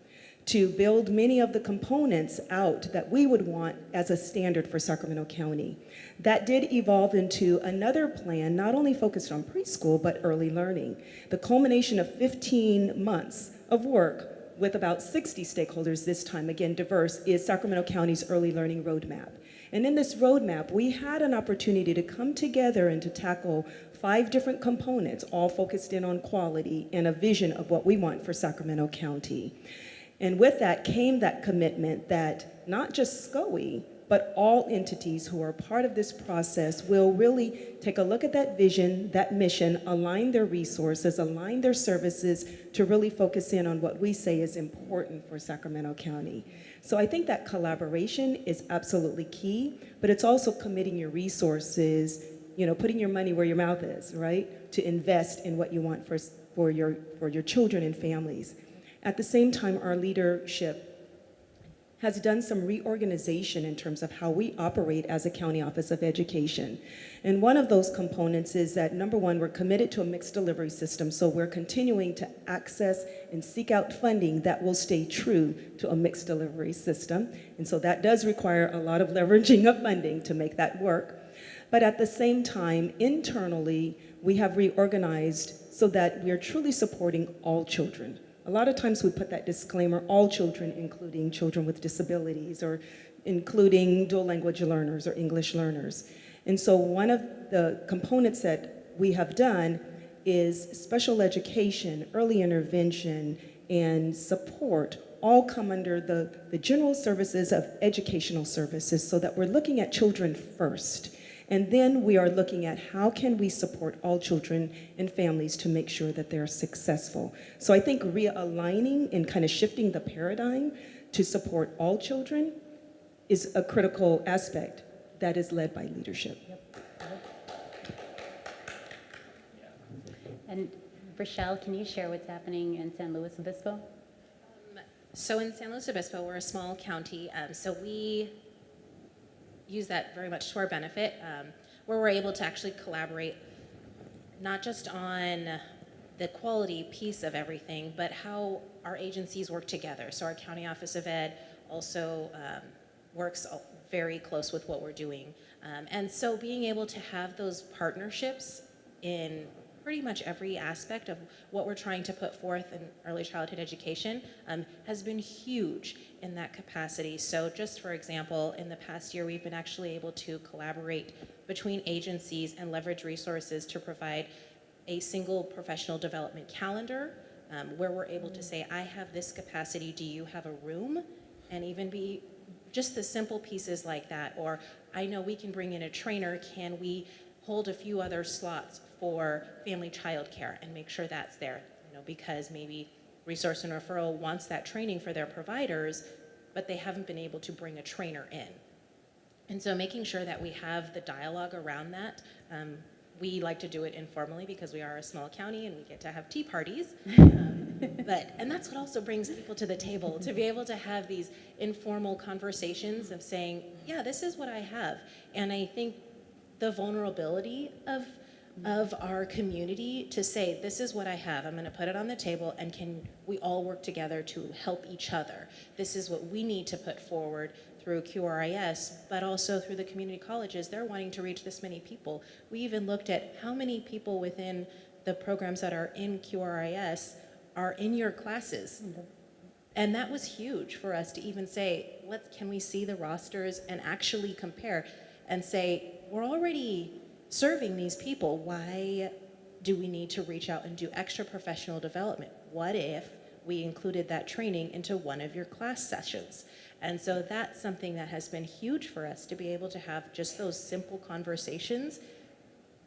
to build many of the components out that we would want as a standard for Sacramento County. That did evolve into another plan, not only focused on preschool, but early learning. The culmination of 15 months of work with about 60 stakeholders this time, again diverse, is Sacramento County's early learning roadmap. And in this roadmap, we had an opportunity to come together and to tackle five different components, all focused in on quality and a vision of what we want for Sacramento County. And with that came that commitment that not just SCOE, but all entities who are part of this process will really take a look at that vision, that mission, align their resources, align their services to really focus in on what we say is important for Sacramento County. So I think that collaboration is absolutely key, but it's also committing your resources you know, putting your money where your mouth is, right? To invest in what you want for, for, your, for your children and families. At the same time, our leadership has done some reorganization in terms of how we operate as a county office of education. And one of those components is that number one, we're committed to a mixed delivery system, so we're continuing to access and seek out funding that will stay true to a mixed delivery system. And so that does require a lot of leveraging of funding to make that work. But at the same time, internally, we have reorganized so that we are truly supporting all children. A lot of times we put that disclaimer, all children, including children with disabilities or including dual language learners or English learners. And so one of the components that we have done is special education, early intervention, and support all come under the, the general services of educational services so that we're looking at children first. And then we are looking at how can we support all children and families to make sure that they're successful. So I think realigning and kind of shifting the paradigm to support all children is a critical aspect that is led by leadership. And Rochelle, can you share what's happening in San Luis Obispo? So in San Luis Obispo, we're a small county, um, so we use that very much to our benefit, um, where we're able to actually collaborate not just on the quality piece of everything, but how our agencies work together. So our County Office of Ed also um, works very close with what we're doing. Um, and so being able to have those partnerships in pretty much every aspect of what we're trying to put forth in early childhood education um, has been huge in that capacity. So just for example, in the past year, we've been actually able to collaborate between agencies and leverage resources to provide a single professional development calendar um, where we're able to say, I have this capacity, do you have a room? And even be just the simple pieces like that. Or I know we can bring in a trainer, can we hold a few other slots for family childcare and make sure that's there? You know, because maybe Resource and Referral wants that training for their providers, but they haven't been able to bring a trainer in. And so making sure that we have the dialogue around that. Um, we like to do it informally because we are a small county and we get to have tea parties. Um, but, and that's what also brings people to the table, to be able to have these informal conversations of saying, yeah, this is what I have. And I think the vulnerability of of our community to say, this is what I have, I'm gonna put it on the table, and can we all work together to help each other? This is what we need to put forward through QRIS, but also through the community colleges. They're wanting to reach this many people. We even looked at how many people within the programs that are in QRIS are in your classes. Mm-hmm. And that was huge for us to even say, let, can we see the rosters and actually compare and say, we're already serving these people. Why do we need to reach out and do extra professional development? What if we included that training into one of your class sessions? And so that's something that has been huge for us to be able to have just those simple conversations,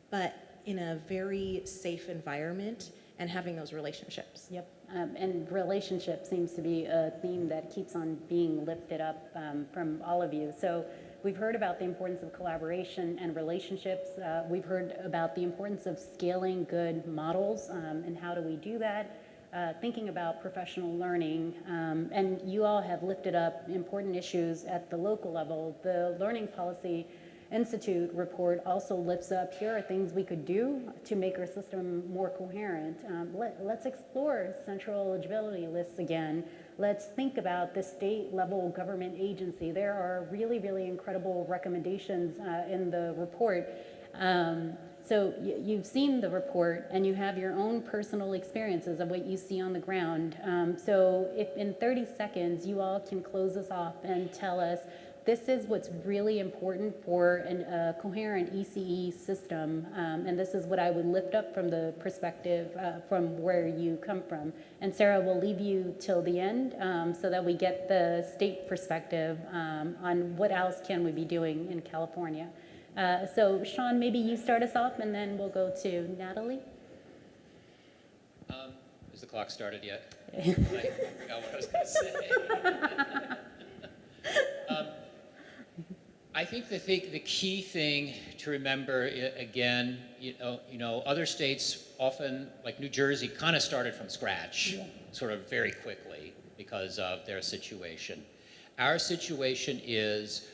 but in a very safe environment and having those relationships. Yep. Um, and relationship seems to be a theme that keeps on being lifted up um, from all of you. So we've heard about the importance of collaboration and relationships. Uh, we've heard about the importance of scaling good models um, and how do we do that. Uh, thinking about professional learning, um, and you all have lifted up important issues at the local level. The Learning Policy Institute report also lifts up here are things we could do to make our system more coherent. Um, let, let's explore central eligibility lists again. Let's think about the state level government agency. There are really, really incredible recommendations uh, in the report. Um, so you've seen the report and you have your own personal experiences of what you see on the ground. Um, so if in 30 seconds you all can close us off and tell us this is what's really important for a uh, coherent ECE system, um, and this is what I would lift up from the perspective uh, from where you come from. And Sarah, we'll leave you till the end um, so that we get the state perspective um, on what else can we be doing in California. Uh, so Sean, maybe you start us off, and then we'll go to Natalie. Um, has the clock started yet? I forgot what I was going to say. um, I think the, thing, the key thing to remember, again, you know, you know, other states often, like New Jersey, kind of started from scratch, yeah. sort of very quickly because of their situation. Our situation is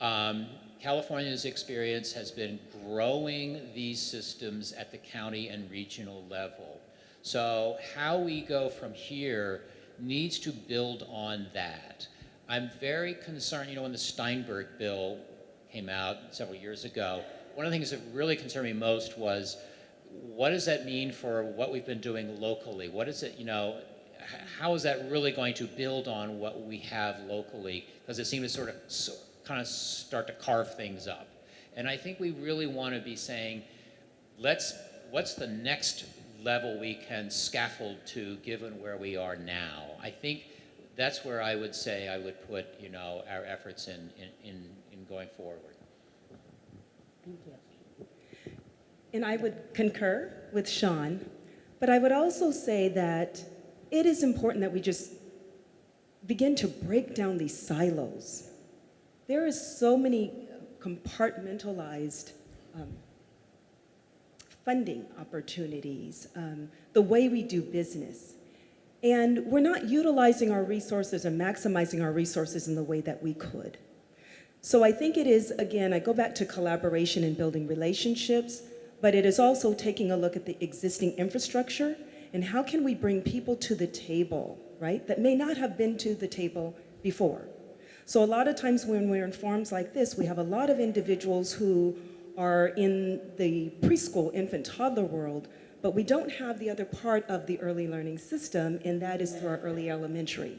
um, California's experience has been growing these systems at the county and regional level. So how we go from here needs to build on that. I'm very concerned, you know, when the Steinberg bill came out several years ago, one of the things that really concerned me most was what does that mean for what we've been doing locally? What is it, you know, how is that really going to build on what we have locally? Because it seemed to sort of s- kind of start to carve things up. And I think we really want to be saying, let's, what's the next level we can scaffold to given where we are now? I think that's where I would say I would put, you know, our efforts in, in, in, in going forward. Thank you. And I would concur with Sean, but I would also say that it is important that we just begin to break down these silos. There is so many compartmentalized um, funding opportunities, um, the way we do business. And we're not utilizing our resources and maximizing our resources in the way that we could. So I think it is, again, I go back to collaboration and building relationships, but it is also taking a look at the existing infrastructure and how can we bring people to the table, right, that may not have been to the table before. So a lot of times when we're in forums like this, we have a lot of individuals who are in the preschool, infant, toddler world, but we don't have the other part of the early learning system, and that is through our early elementary.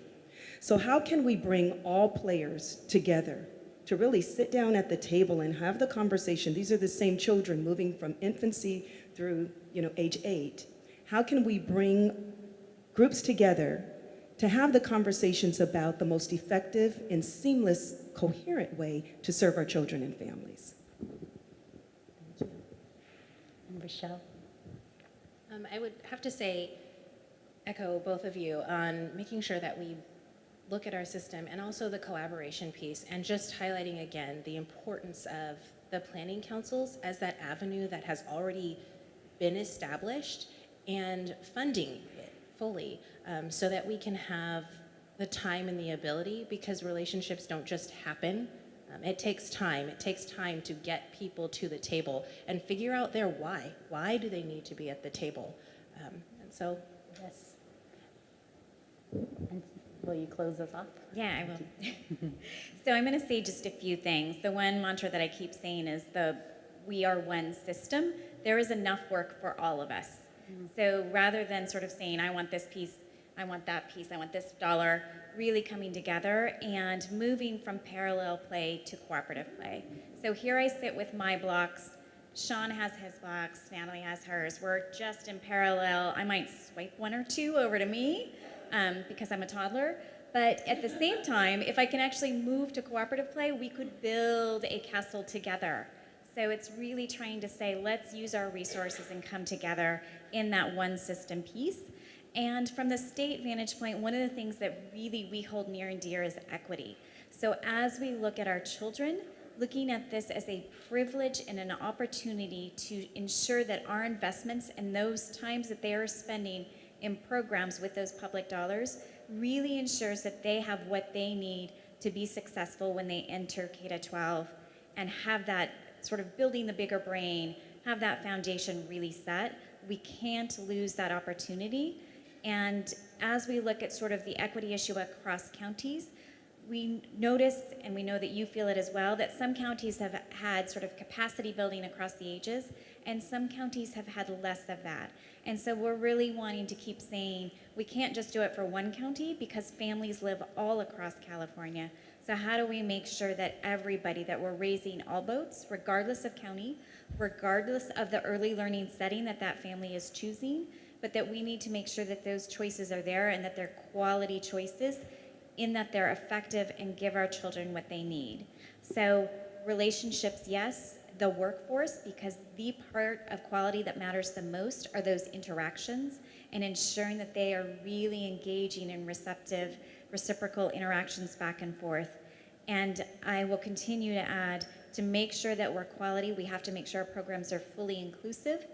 So how can we bring all players together to really sit down at the table and have the conversation? These are the same children moving from infancy through, you know, age eight. How can we bring groups together to have the conversations about the most effective and seamless, coherent way to serve our children and families? Thank you. And? Um, I would have to say, echo both of you on making sure that we look at our system and also the collaboration piece and just highlighting again the importance of the planning councils as that avenue that has already been established and funding it fully um, so that we can have the time and the ability because relationships don't just happen. Um, it takes time. It takes time to get people to the table and figure out their why. Why do they need to be at the table? Um, and so Yes. And will you close us off? Yeah, I will. so I'm going to say just a few things. The one mantra that I keep saying is the we are one system. There is enough work for all of us. So rather than sort of saying, I want this piece, I want that piece, I want this dollar, really coming together and moving from parallel play to cooperative play. So here I sit with my blocks. Sean has his blocks, Natalie has hers. We're just in parallel. I might swipe one or two over to me um, because I'm a toddler. But at the same time, if I can actually move to cooperative play, we could build a castle together. So it's really trying to say, let's use our resources and come together in that one system piece. And from the state vantage point, one of the things that really we hold near and dear is equity. So as we look at our children, looking at this as a privilege and an opportunity to ensure that our investments and those times that they are spending in programs with those public dollars really ensures that they have what they need to be successful when they enter K-12 and have that sort of building the bigger brain, have that foundation really set. We can't lose that opportunity. And as we look at sort of the equity issue across counties, we notice, and we know that you feel it as well, that some counties have had sort of capacity building across the ages, and some counties have had less of that. And so we're really wanting to keep saying we can't just do it for one county because families live all across California. So how do we make sure that everybody, that we're raising all boats, regardless of county, regardless of the early learning setting that that family is choosing, but that we need to make sure that those choices are there and that they're quality choices in that they're effective and give our children what they need. So relationships, yes, the workforce, because the part of quality that matters the most are those interactions and ensuring that they are really engaging in receptive, reciprocal interactions back and forth. And I will continue to add, to make sure that we're quality, we have to make sure our programs are fully inclusive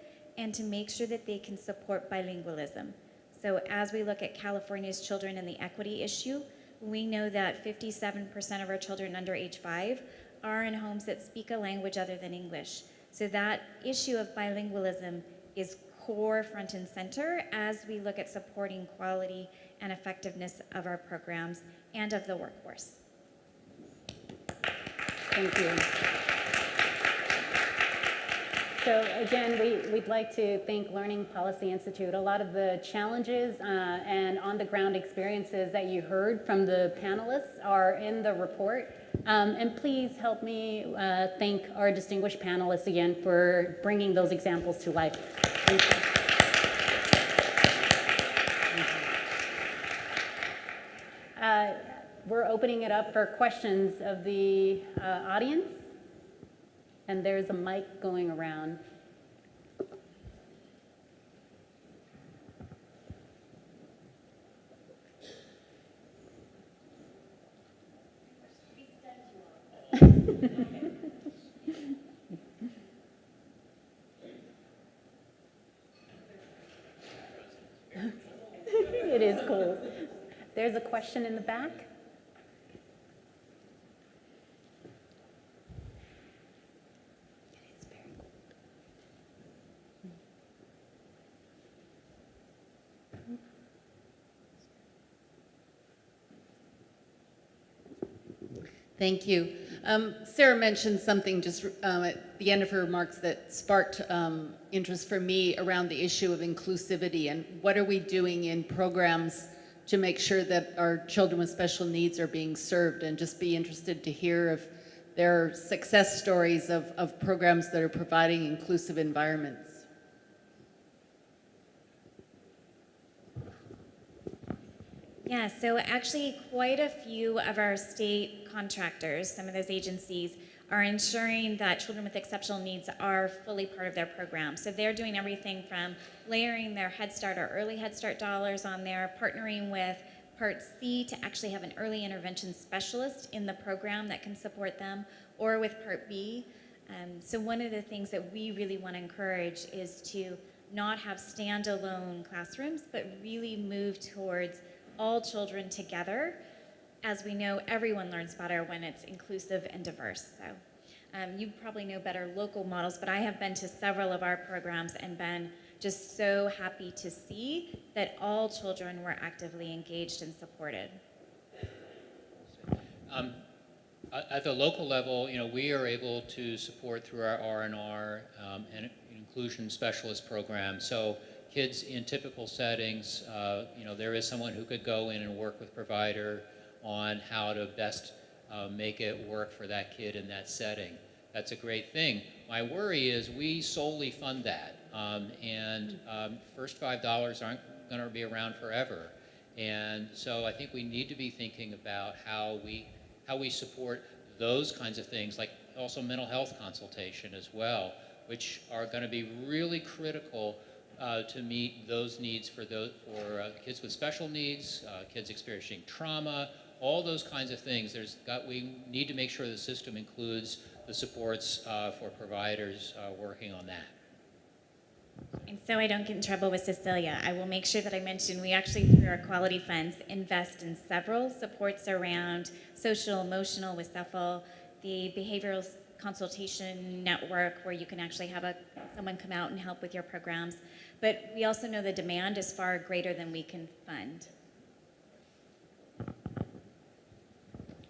and to make sure that they can support bilingualism. So as we look at California's children and the equity issue, we know that 57% of our children under age five are in homes that speak a language other than English. So that issue of bilingualism is core front and center as we look at supporting quality and effectiveness of our programs and of the workforce. Thank you. So again, we, we'd like to thank Learning Policy Institute. A lot of the challenges uh, and on-the-ground experiences that you heard from the panelists are in the report. Um, and please help me uh, thank our distinguished panelists again for bringing those examples to life. Thank you. Uh, we're opening it up for questions of the uh, audience. And there's a mic going around. it is cool. There's a question in the back. Thank you. Um, Sarah mentioned something just um, at the end of her remarks that sparked um, interest for me around the issue of inclusivity and what are we doing in programs to make sure that our children with special needs are being served and just be interested to hear if there are success stories of, of programs that are providing inclusive environments. Yeah, so actually quite a few of our state contractors, some of those agencies, are ensuring that children with exceptional needs are fully part of their program. So they're doing everything from layering their Head Start or early Head Start dollars on there, partnering with Part C to actually have an early intervention specialist in the program that can support them, or with Part B. Um, so one of the things that we really want to encourage is to not have standalone classrooms, but really move towards all children together. As we know, everyone learns better when it's inclusive and diverse. So um, you probably know better local models, but I have been to several of our programs and been just so happy to see that all children were actively engaged and supported. Um, at the local level, you know, we are able to support through our R&R um, and inclusion specialist program. So kids in typical settings, uh, you know, there is someone who could go in and work with provider on how to best uh, make it work for that kid in that setting. That's a great thing. My worry is we solely fund that, um, and um, first five dollars aren't going to be around forever. And so I think we need to be thinking about how we how we support those kinds of things, like also mental health consultation as well, which are going to be really critical uh, to meet those needs for those for uh, kids with special needs, uh, kids experiencing trauma, all those kinds of things. There's got we need to make sure the system includes the supports uh, for providers uh, working on that. And so I don't get in trouble with Cecilia, I will make sure that I mention we actually, through our quality funds, invest in several supports around social, emotional with CSEFEL, the behavioral consultation network where you can actually have a, someone come out and help with your programs. But we also know the demand is far greater than we can fund.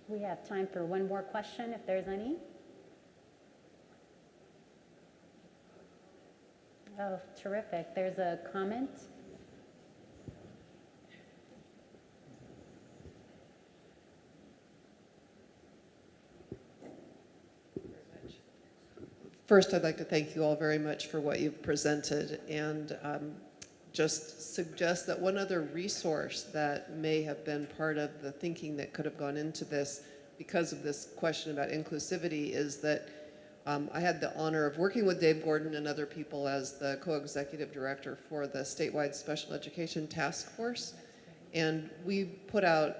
We have time for one more question if there's any. Oh, terrific. There's a comment. First, I'd like to thank you all very much for what you've presented and um, just suggest that one other resource that may have been part of the thinking that could have gone into this because of this question about inclusivity is that um, I had the honor of working with Dave Gordon and other people as the co-executive director for the statewide special education task force. And we put out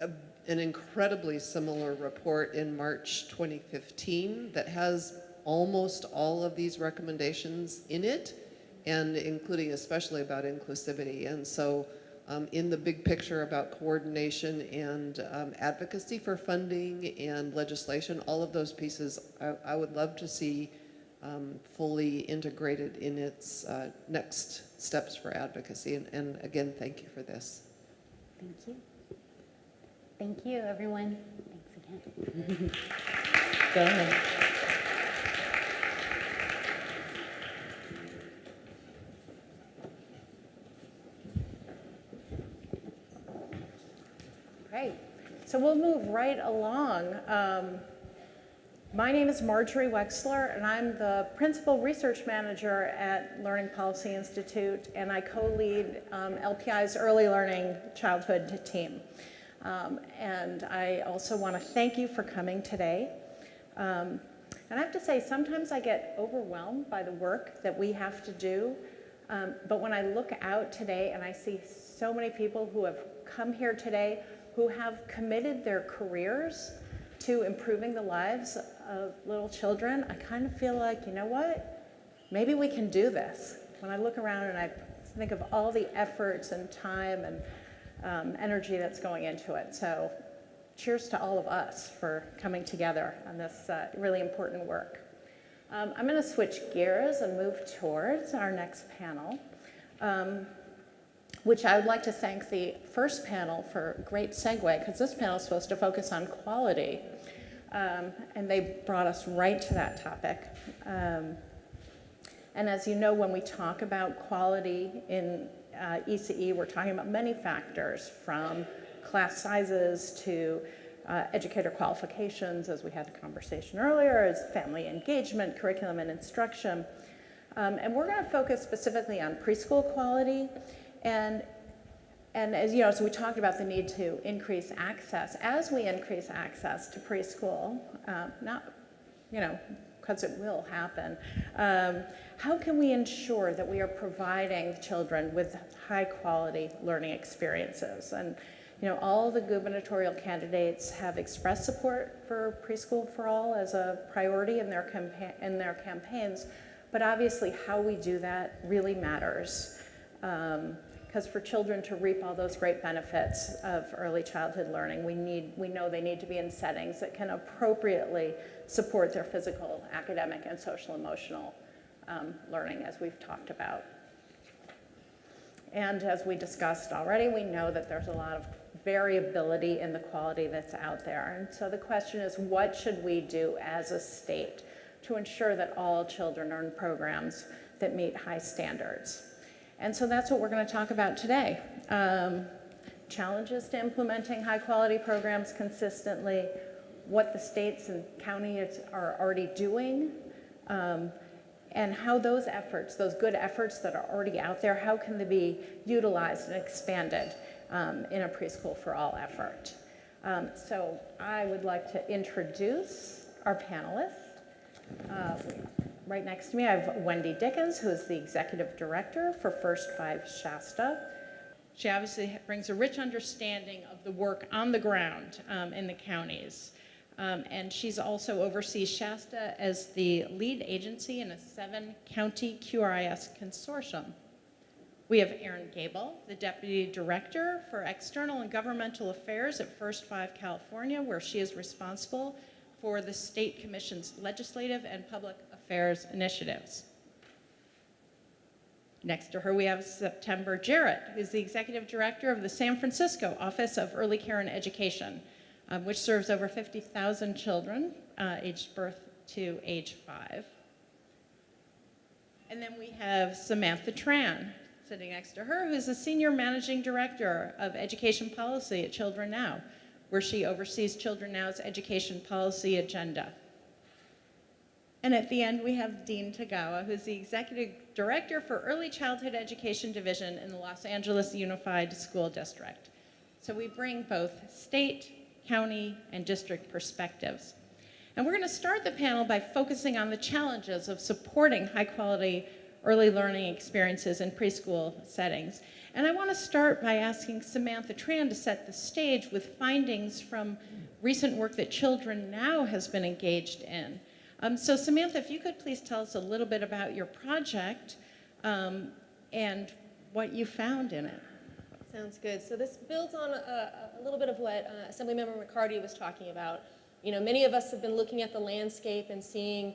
a, an incredibly similar report in March 2015 that has almost all of these recommendations in it, and including especially about inclusivity. And so um, in the big picture about coordination and um, advocacy for funding and legislation, all of those pieces, I, I would love to see um, fully integrated in its uh, next steps for advocacy. And, and again, thank you for this. Thank you. Thank you, everyone. Thanks again. Go ahead. Great. So we'll move right along. Um, my name is Marjorie Wechsler, and I'm the Principal Research Manager at Learning Policy Institute, and I co-lead um, LPI's Early Learning Childhood team. Um, and I also want to thank you for coming today. Um, and I have to say, sometimes I get overwhelmed by the work that we have to do. Um, but when I look out today and I see so many people who have come here today who have committed their careers to improving the lives of little children, I kind of feel like, you know what? Maybe we can do this. When I look around and I think of all the efforts and time and um, energy that's going into it. So cheers to all of us for coming together on this uh, really important work. Um, I'm going to switch gears and move towards our next panel, um, which I would like to thank the first panel for a great segue, because this panel is supposed to focus on quality. Um, and they brought us right to that topic. Um, and as you know, when we talk about quality in uh, ECE, we're talking about many factors from class sizes to uh, educator qualifications, as we had a conversation earlier, as family engagement, curriculum and instruction. Um, and we're going to focus specifically on preschool quality. And, and as you know, so we talked about the need to increase access. As we increase access to preschool, uh, not, you know, because it will happen, um, how can we ensure that we are providing children with high quality learning experiences? And you know, all the gubernatorial candidates have expressed support for preschool for all as a priority in their, in their campaigns, but obviously how we do that really matters. Because for children to reap all those great benefits of early childhood learning, we, need, we know they need to be in settings that can appropriately support their physical, academic, and social emotional um, learning, as we've talked about. And as we discussed already, we know that there's a lot of variability in the quality that's out there. And so the question is, what should we do as a state to ensure that all children are in programs that meet high standards? And so that's what we're going to talk about today. Um, challenges to implementing high quality programs consistently, what the states and counties are already doing, um, and how those efforts, those good efforts that are already out there, how can they be utilized and expanded um, in a preschool for all effort. Um, so I would like to introduce our panelists. Uh, right next to me, I have Wendy Dickens, who is the Executive Director for First Five Shasta. She obviously brings a rich understanding of the work on the ground um, in the counties. Um, and she's also oversees Shasta as the lead agency in a seven county QRIS consortium. We have Erin Gabel, the Deputy Director for External and Governmental Affairs at First Five California, where she is responsible for the State Commission's legislative and public affairs initiatives. Next to her, we have September Jarrett, who's the Executive Director of the San Francisco Office of Early Care and Education, um, which serves over 50,000 children uh, aged birth to age five. And then we have Samantha Tran, sitting next to her, who's the Senior Managing Director of Education Policy at Children Now, where she oversees Children Now's education policy agenda. And at the end, we have Dean Tagawa, who's the Executive Director for Early Childhood Education Division in the Los Angeles Unified School District. So we bring both state, county, and district perspectives. And we're going to start the panel by focusing on the challenges of supporting high quality early learning experiences in preschool settings. And I want to start by asking Samantha Tran to set the stage with findings from recent work that Children Now has been engaged in. Um, so Samantha, if you could please tell us a little bit about your project um, and what you found in it. Sounds good. So this builds on a, a little bit of what uh, Assemblymember McCarty was talking about. You know, many of us have been looking at the landscape and seeing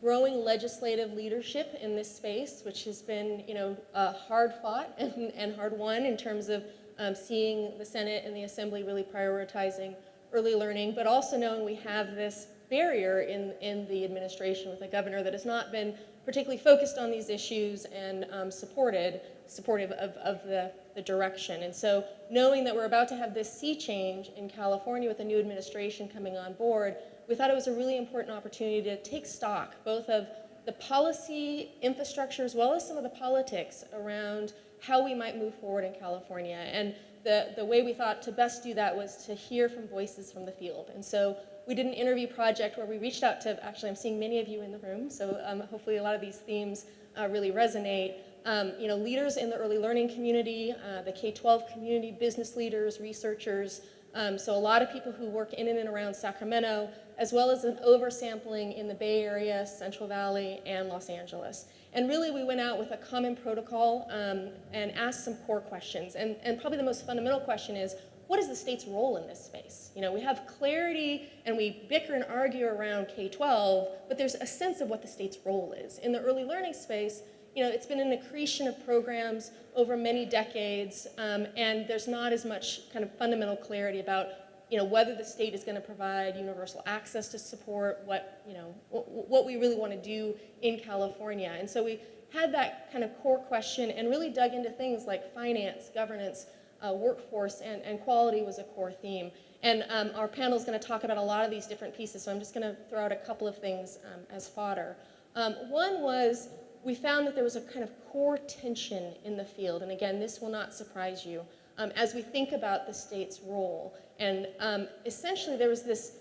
growing legislative leadership in this space, which has been, you know, uh, hard fought and, and hard won in terms of um, seeing the Senate and the Assembly really prioritizing early learning, but also knowing we have this barrier in, in the administration with a governor that has not been particularly focused on these issues and um, supported, supportive of, of the, the direction. And so knowing that we're about to have this sea change in California with a new administration coming on board, we thought it was a really important opportunity to take stock both of the policy infrastructure as well as some of the politics around how we might move forward in California. And the, the way we thought to best do that was to hear from voices from the field. And so we did an interview project where we reached out to, actually I'm seeing many of you in the room, so um, hopefully a lot of these themes uh, really resonate. Um, you know, leaders in the early learning community, uh, the K-12 community, business leaders, researchers, um, so a lot of people who work in and around Sacramento, as well as an oversampling in the Bay Area, Central Valley, and Los Angeles. And really we went out with a common protocol um, and asked some core questions. And, and probably the most fundamental question is, what is the state's role in this space? You know, we have clarity and we bicker and argue around K-12, but there's a sense of what the state's role is. In the early learning space, you know, it's been an accretion of programs over many decades, um, and there's not as much kind of fundamental clarity about, you know, whether the state is going to provide universal access to support, what, you know, what we really want to do in California. And so we had that kind of core question and really dug into things like finance, governance, uh, workforce, and, and quality was a core theme. And um, our panel is going to talk about a lot of these different pieces, so I'm just going to throw out a couple of things um, as fodder. Um, one was we found that there was a kind of core tension in the field, and again, this will not surprise you, um, as we think about the state's role. And um, essentially, there was this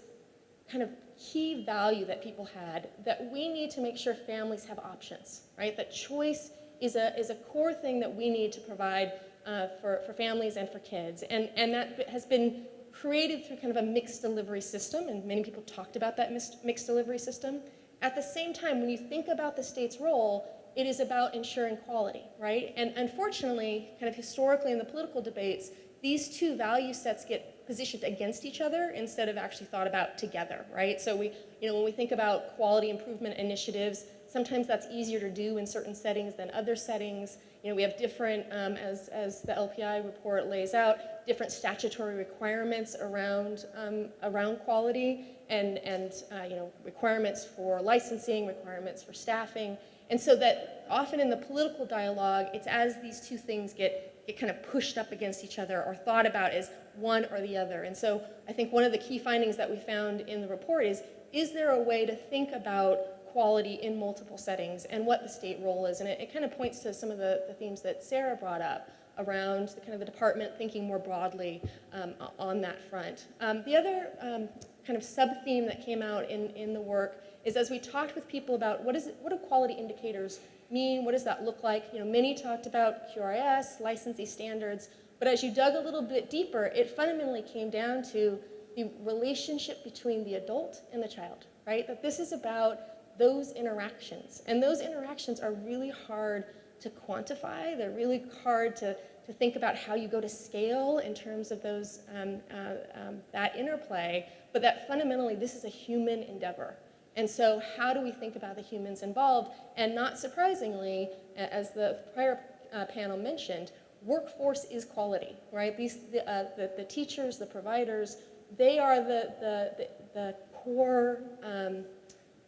kind of key value that people had that we need to make sure families have options, right? That choice is a, is a core thing that we need to provide uh, for, for families and for kids. And, and that has been created through kind of a mixed delivery system, and many people talked about that mixed, mixed delivery system. At the same time, when you think about the state's role, it is about ensuring quality, right? And unfortunately, kind of historically in the political debates, these two value sets get positioned against each other instead of actually thought about together, right? So we, you know, when we think about quality improvement initiatives, sometimes that's easier to do in certain settings than other settings. You know, we have different, um, as, as the LPI report lays out, different statutory requirements around, um, around quality and, and uh, you know, requirements for licensing, requirements for staffing. And so that often in the political dialogue, it's as these two things get, get kind of pushed up against each other or thought about as one or the other. And so I think one of the key findings that we found in the report is, is there a way to think about quality in multiple settings and what the state role is? And it, it kind of points to some of the, the themes that Sarah brought up around the kind of the department thinking more broadly um, on that front. Um, the other um, kind of sub-theme that came out in, in the work is as we talked with people about what is it, what do quality indicators mean, what does that look like? You know, many talked about QRIS, licensee standards, but as you dug a little bit deeper, it fundamentally came down to the relationship between the adult and the child, right? That this is about those interactions. And those interactions are really hard to quantify. They're really hard to, to think about how you go to scale in terms of those, um, uh, um, that interplay, but that fundamentally this is a human endeavor. And so how do we think about the humans involved? And not surprisingly, as the prior uh, panel mentioned, workforce is quality, right? These, the, uh, the, the, teachers, the providers, they are the, the, the, the core um,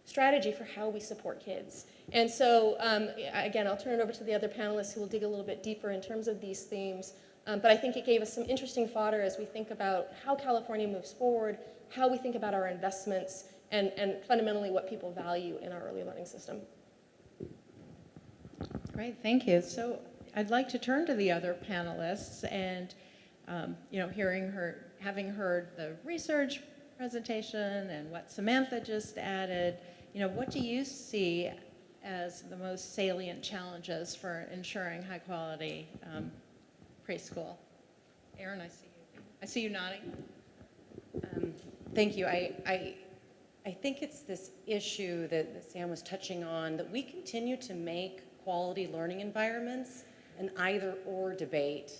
strategy for how we support kids. And so, um, again, I'll turn it over to the other panelists who will dig a little bit deeper in terms of these themes. Um, but I think it gave us some interesting fodder as we think about how California moves forward, how we think about our investments, and, and fundamentally what people value in our early learning system. Great, thank you. So I'd like to turn to the other panelists and, um, you know, hearing her, having heard the research presentation and what Samantha just added, you know, what do you see as the most salient challenges for ensuring high quality um, preschool? Erin, I see you. I see you nodding. Um, thank you. I, I I think it's this issue that, that Sam was touching on, that we continue to make quality learning environments an either or debate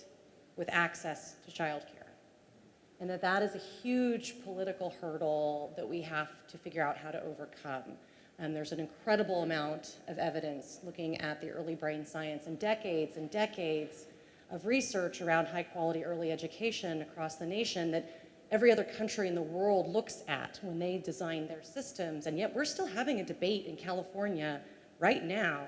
with access to childcare. And that that is a huge political hurdle that we have to figure out how to overcome. And there's an incredible amount of evidence looking at the early brain science and decades and decades of research around high quality early education across the nation that every other country in the world looks at when they design their systems. And yet we're still having a debate in California right now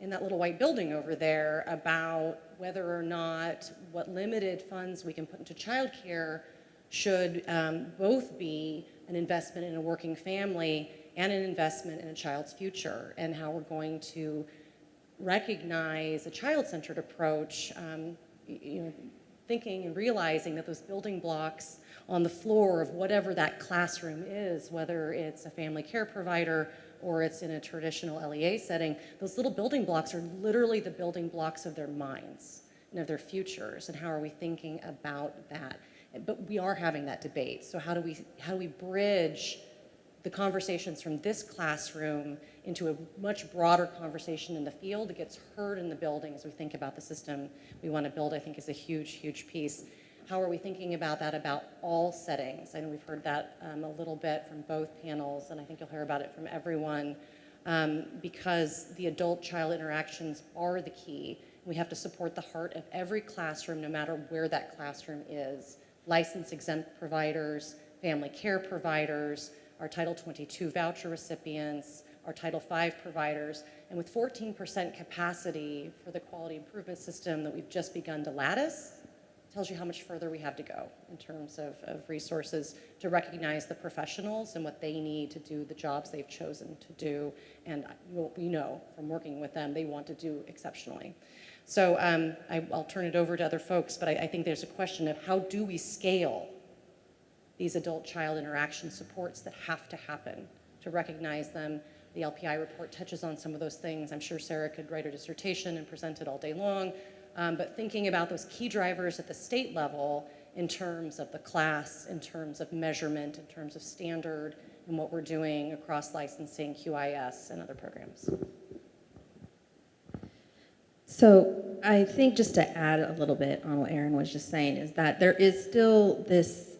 in that little white building over there about whether or not what limited funds we can put into childcare should um, both be an investment in a working family and an investment in a child's future and how we're going to recognize a child-centered approach, um, you know, thinking and realizing that those building blocks on the floor of whatever that classroom is, whether it's a family care provider or it's in a traditional LEA setting, those little building blocks are literally the building blocks of their minds and of their futures. And how are we thinking about that? But we are having that debate. So how do we, how do we bridge the conversations from this classroom into a much broader conversation in the field that gets heard in the building as we think about the system we want to build, I think is a huge, huge piece. How are we thinking about that about all settings? I know we've heard that um, a little bit from both panels, and I think you'll hear about it from everyone, um, because the adult-child interactions are the key. We have to support the heart of every classroom, no matter where that classroom is. License exempt providers, family care providers, our Title 22 voucher recipients, our Title V providers, and with 14% capacity for the quality improvement system that we've just begun to lattice, tells you how much further we have to go in terms of, of resources to recognize the professionals and what they need to do the jobs they've chosen to do. And what we know from working with them, they want to do exceptionally. So um, I, will turn it over to other folks, but I, I think there's a question of how do we scale these adult-child interaction supports that have to happen to recognize them. The LPI report touches on some of those things. I'm sure Sarah could write a dissertation and present it all day long. Um, but thinking about those key drivers at the state level in terms of the class, in terms of measurement, in terms of standard, and what we're doing across licensing, QRIS, and other programs. So I think just to add a little bit on what Erin was just saying is that there is still this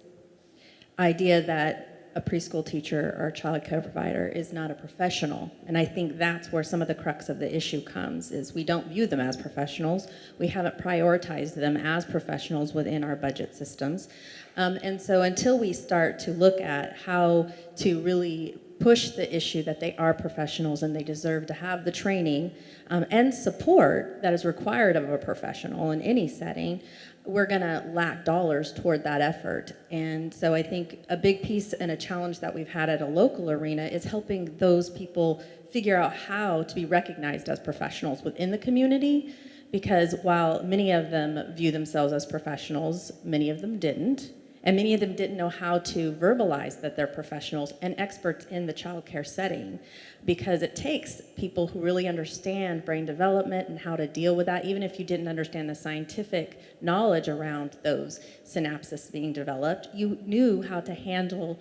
idea that a preschool teacher or a child care provider is not a professional. And I think that's where some of the crux of the issue comes is we don't view them as professionals. We haven't prioritized them as professionals within our budget systems. Um, and so until we start to look at how to really push the issue that they are professionals and they deserve to have the training um, and support that is required of a professional in any setting, we're going to lack dollars toward that effort. And so I think a big piece and a challenge that we've had at a local arena is helping those people figure out how to be recognized as professionals within the community. Because while many of them view themselves as professionals, many of them didn't. And many of them didn't know how to verbalize that they're professionals and experts in the childcare setting because it takes people who really understand brain development and how to deal with that, even if you didn't understand the scientific knowledge around those synapses being developed, you knew how to handle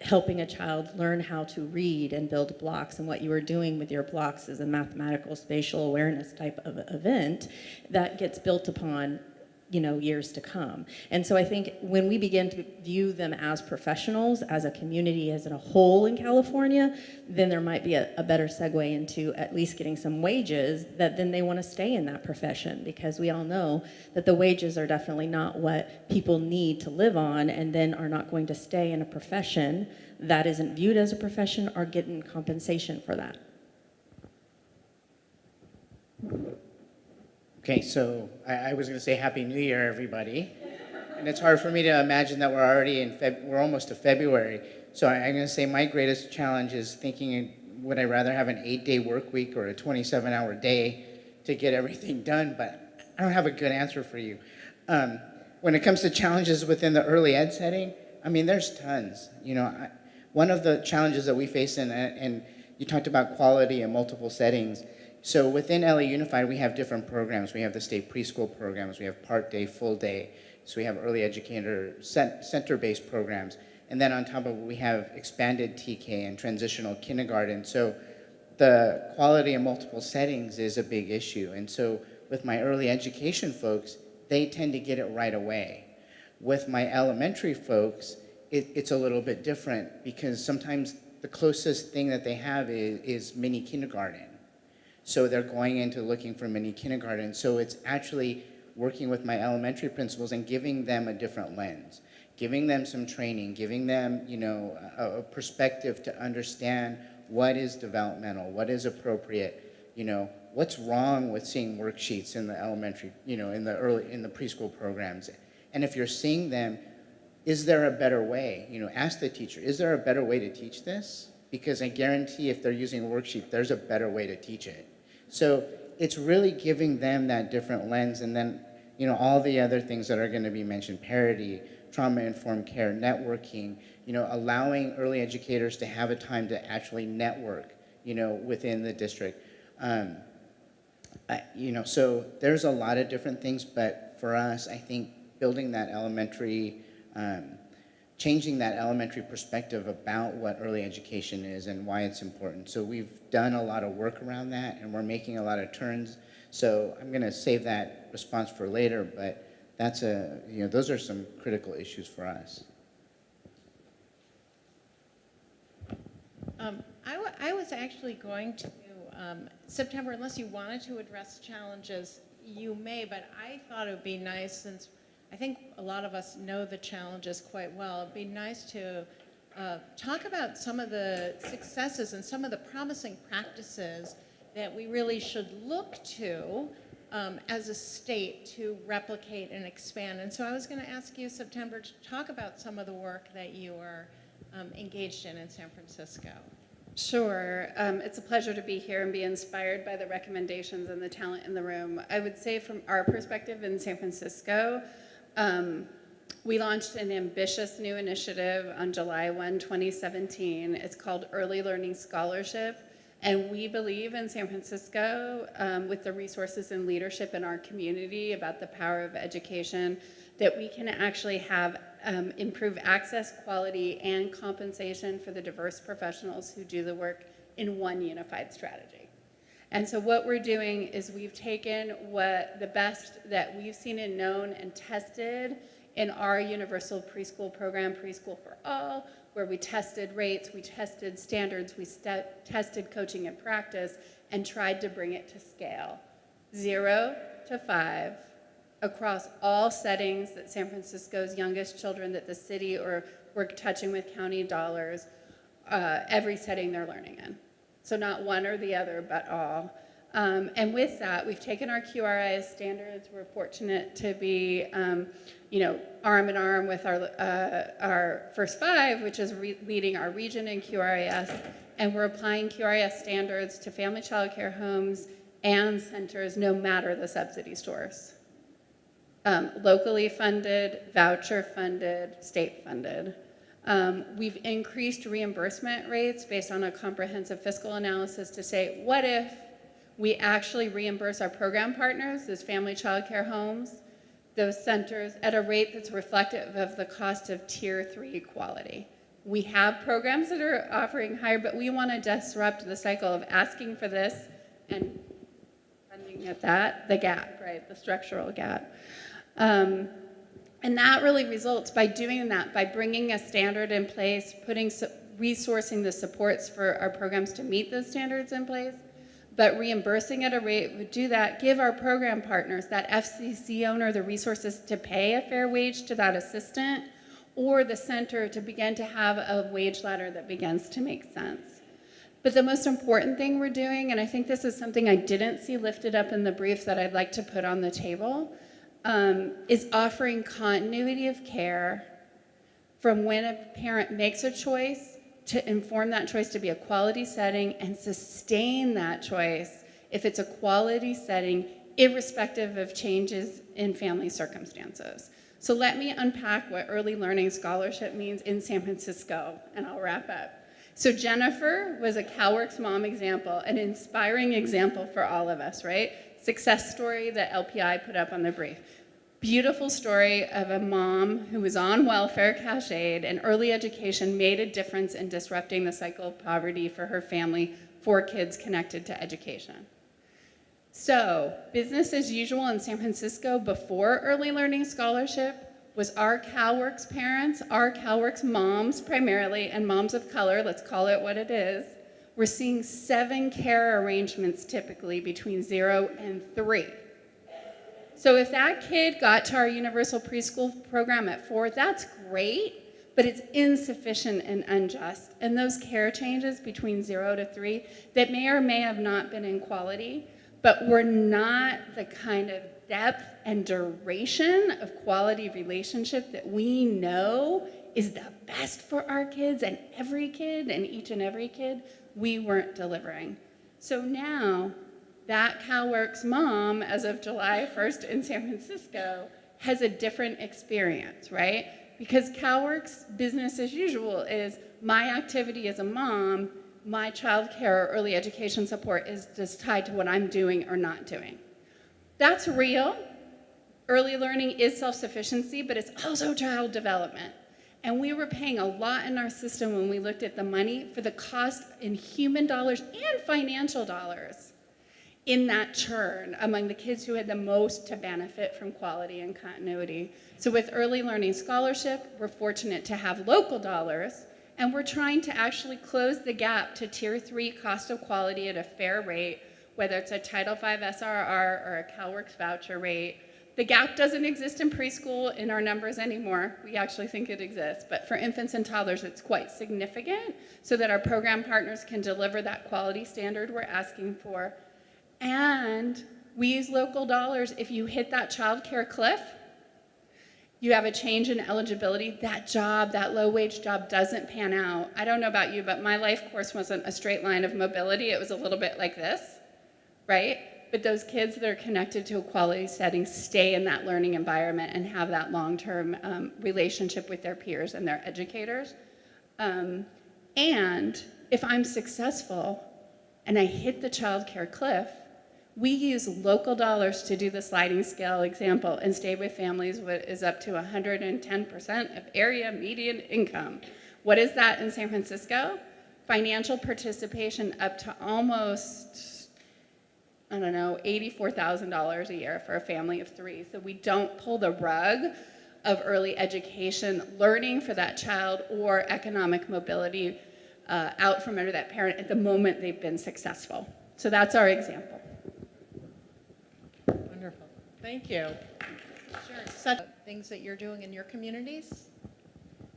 helping a child learn how to read and build blocks and what you were doing with your blocks is a mathematical spatial awareness type of event that gets built upon you know, years to come. And so I think when we begin to view them as professionals, as a community, as a whole in California, then there might be a, a better segue into at least getting some wages that then they want to stay in that profession because we all know that the wages are definitely not what people need to live on and then are not going to stay in a profession that isn't viewed as a profession or getting compensation for that. Okay, so I, I was going to say Happy New Year, everybody. And it's hard for me to imagine that we're already in Feb we're almost to February. So I, I'm going to say my greatest challenge is thinking, would I rather have an eight-day work week or a 27-hour day to get everything done? But I don't have a good answer for you. Um, when it comes to challenges within the early ed setting, I mean, there's tons. You know, I, one of the challenges that we face in, and you talked about quality in multiple settings, so within LA Unified, we have different programs. We have the state preschool programs, we have part day, full day. So we have early educator center-based programs. And then on top of it, we have expanded TK and transitional kindergarten. So the quality in multiple settings is a big issue. And so with my early education folks, they tend to get it right away. With my elementary folks, it, it's a little bit different because sometimes the closest thing that they have is, is mini kindergarten. So they're going into looking for mini kindergarten. So it's actually working with my elementary principals and giving them a different lens, giving them some training, giving them, you know, a, a perspective to understand what is developmental, what is appropriate, you know, what's wrong with seeing worksheets in the elementary, you know, in the early, in the preschool programs. And if you're seeing them, is there a better way? You know, ask the teacher, is there a better way to teach this? Because I guarantee if they're using a worksheet, there's a better way to teach it. So it's really giving them that different lens and then, you know, all the other things that are gonna be mentioned, parity, trauma-informed care, networking, you know, allowing early educators to have a time to actually network, you know, within the district. Um, I, you know, so there's a lot of different things, but for us, I think building that elementary, um, changing that elementary perspective about what early education is and why it's important. So we've done a lot of work around that and we're making a lot of turns. So I'm gonna save that response for later, but that's a, you know, those are some critical issues for us. Um, I, I was actually going to, um, September, unless you wanted to address challenges, you may, but I thought it would be nice, since I think a lot of us know the challenges quite well, it'd be nice to uh, talk about some of the successes and some of the promising practices that we really should look to um, as a state to replicate and expand. And so I was going to ask you, September, to talk about some of the work that you are um, engaged in in San Francisco. Sure. Um, it's a pleasure to be here and be inspired by the recommendations and the talent in the room. I would say from our perspective in San Francisco, um, we launched an ambitious new initiative on July 1, 2017. It's called Early Learning Scholarship. And we believe in San Francisco, um, with the resources and leadership in our community about the power of education, that we can actually have um, improve access, quality, and compensation for the diverse professionals who do the work in one unified strategy. And so what we're doing is we've taken what the best that we've seen and known and tested in our universal preschool program, Preschool for All, where we tested rates, we tested standards, we tested coaching and practice, and tried to bring it to scale. Zero to five, across all settings that San Francisco's youngest children that the city or we're touching with county dollars, uh, every setting they're learning in. So not one or the other, but all. Um, and with that, we've taken our QRIS standards. We're fortunate to be, um, you know, arm in arm with our, uh, our First Five, which is leading our region in QRIS. And we're applying QRIS standards to family child care homes and centers, no matter the subsidy source um, locally funded, voucher funded, state funded. Um, we've increased reimbursement rates based on a comprehensive fiscal analysis to say, what if we actually reimburse our program partners, those family child care homes, those centers, at a rate that's reflective of the cost of tier three quality. We have programs that are offering higher, but we want to disrupt the cycle of asking for this and funding at that, the gap, right, the structural gap. Um, and that really results by doing that, by bringing a standard in place, putting resourcing the supports for our programs to meet those standards in place, but reimbursing at a rate would do that, give our program partners, that FCC owner, the resources to pay a fair wage to that assistant, or the center to begin to have a wage ladder that begins to make sense. But the most important thing we're doing, and I think this is something I didn't see lifted up in the brief that I'd like to put on the table, um, is offering continuity of care from when a parent makes a choice to inform that choice to be a quality setting and sustain that choice if it's a quality setting, irrespective of changes in family circumstances. So let me unpack what early learning scholarship means in San Francisco, and I'll wrap up. So Jennifer was a CalWORKs mom example, an inspiring example for all of us, right? Success story that LPI put up on the brief beautiful story of a mom who was on welfare cash aid and early education made a difference in disrupting the cycle of poverty for her family, four kids connected to education. So, business as usual in San Francisco before Early Learning Scholarship was our CalWorks parents, our CalWorks moms primarily, and moms of color, let's call it what it is. We're seeing seven care arrangements typically between zero and three. So if that kid got to our universal preschool program at four, that's great, but it's insufficient and unjust. And those care changes between zero to three that may or may have not been in quality, but were not the kind of depth and duration of quality relationship that we know is the best for our kids and every kid and each and every kid, we weren't delivering. So now that CalWorks mom, as of July 1st in San Francisco, has a different experience, right? Because CalWorks business as usual is my activity as a mom, my child care or early education support is just tied to what I'm doing or not doing. That's real. Early learning is self-sufficiency, but it's also child development. And we were paying a lot in our system when we looked at the money for the cost in human dollars and financial dollars in that churn among the kids who had the most to benefit from quality and continuity. So with Early Learning Scholarship, we're fortunate to have local dollars, and we're trying to actually close the gap to tier three cost of quality at a fair rate, whether it's a Title V SRR or a CalWorks voucher rate. The gap doesn't exist in preschool in our numbers anymore. We actually think it exists, but for infants and toddlers, it's quite significant so that our program partners can deliver that quality standard we're asking for and we use local dollars. If you hit that child care cliff, you have a change in eligibility, that job, that low wage job doesn't pan out. I don't know about you, but my life course wasn't a straight line of mobility. It was a little bit like this, right? But those kids that are connected to a quality setting stay in that learning environment and have that long-term um, relationship with their peers and their educators. Um, and if I'm successful and I hit the child care cliff, we use local dollars to do the sliding scale example and stay with families is up to 110% of area median income. What is that in San Francisco? Financial participation up to almost, I don't know, $84,000 a year for a family of three. So we don't pull the rug of early education, learning for that child, or economic mobility uh, out from under that parent at the moment they've been successful. So that's our example. Wonderful. Thank you. Sure. Such things that you're doing in your communities?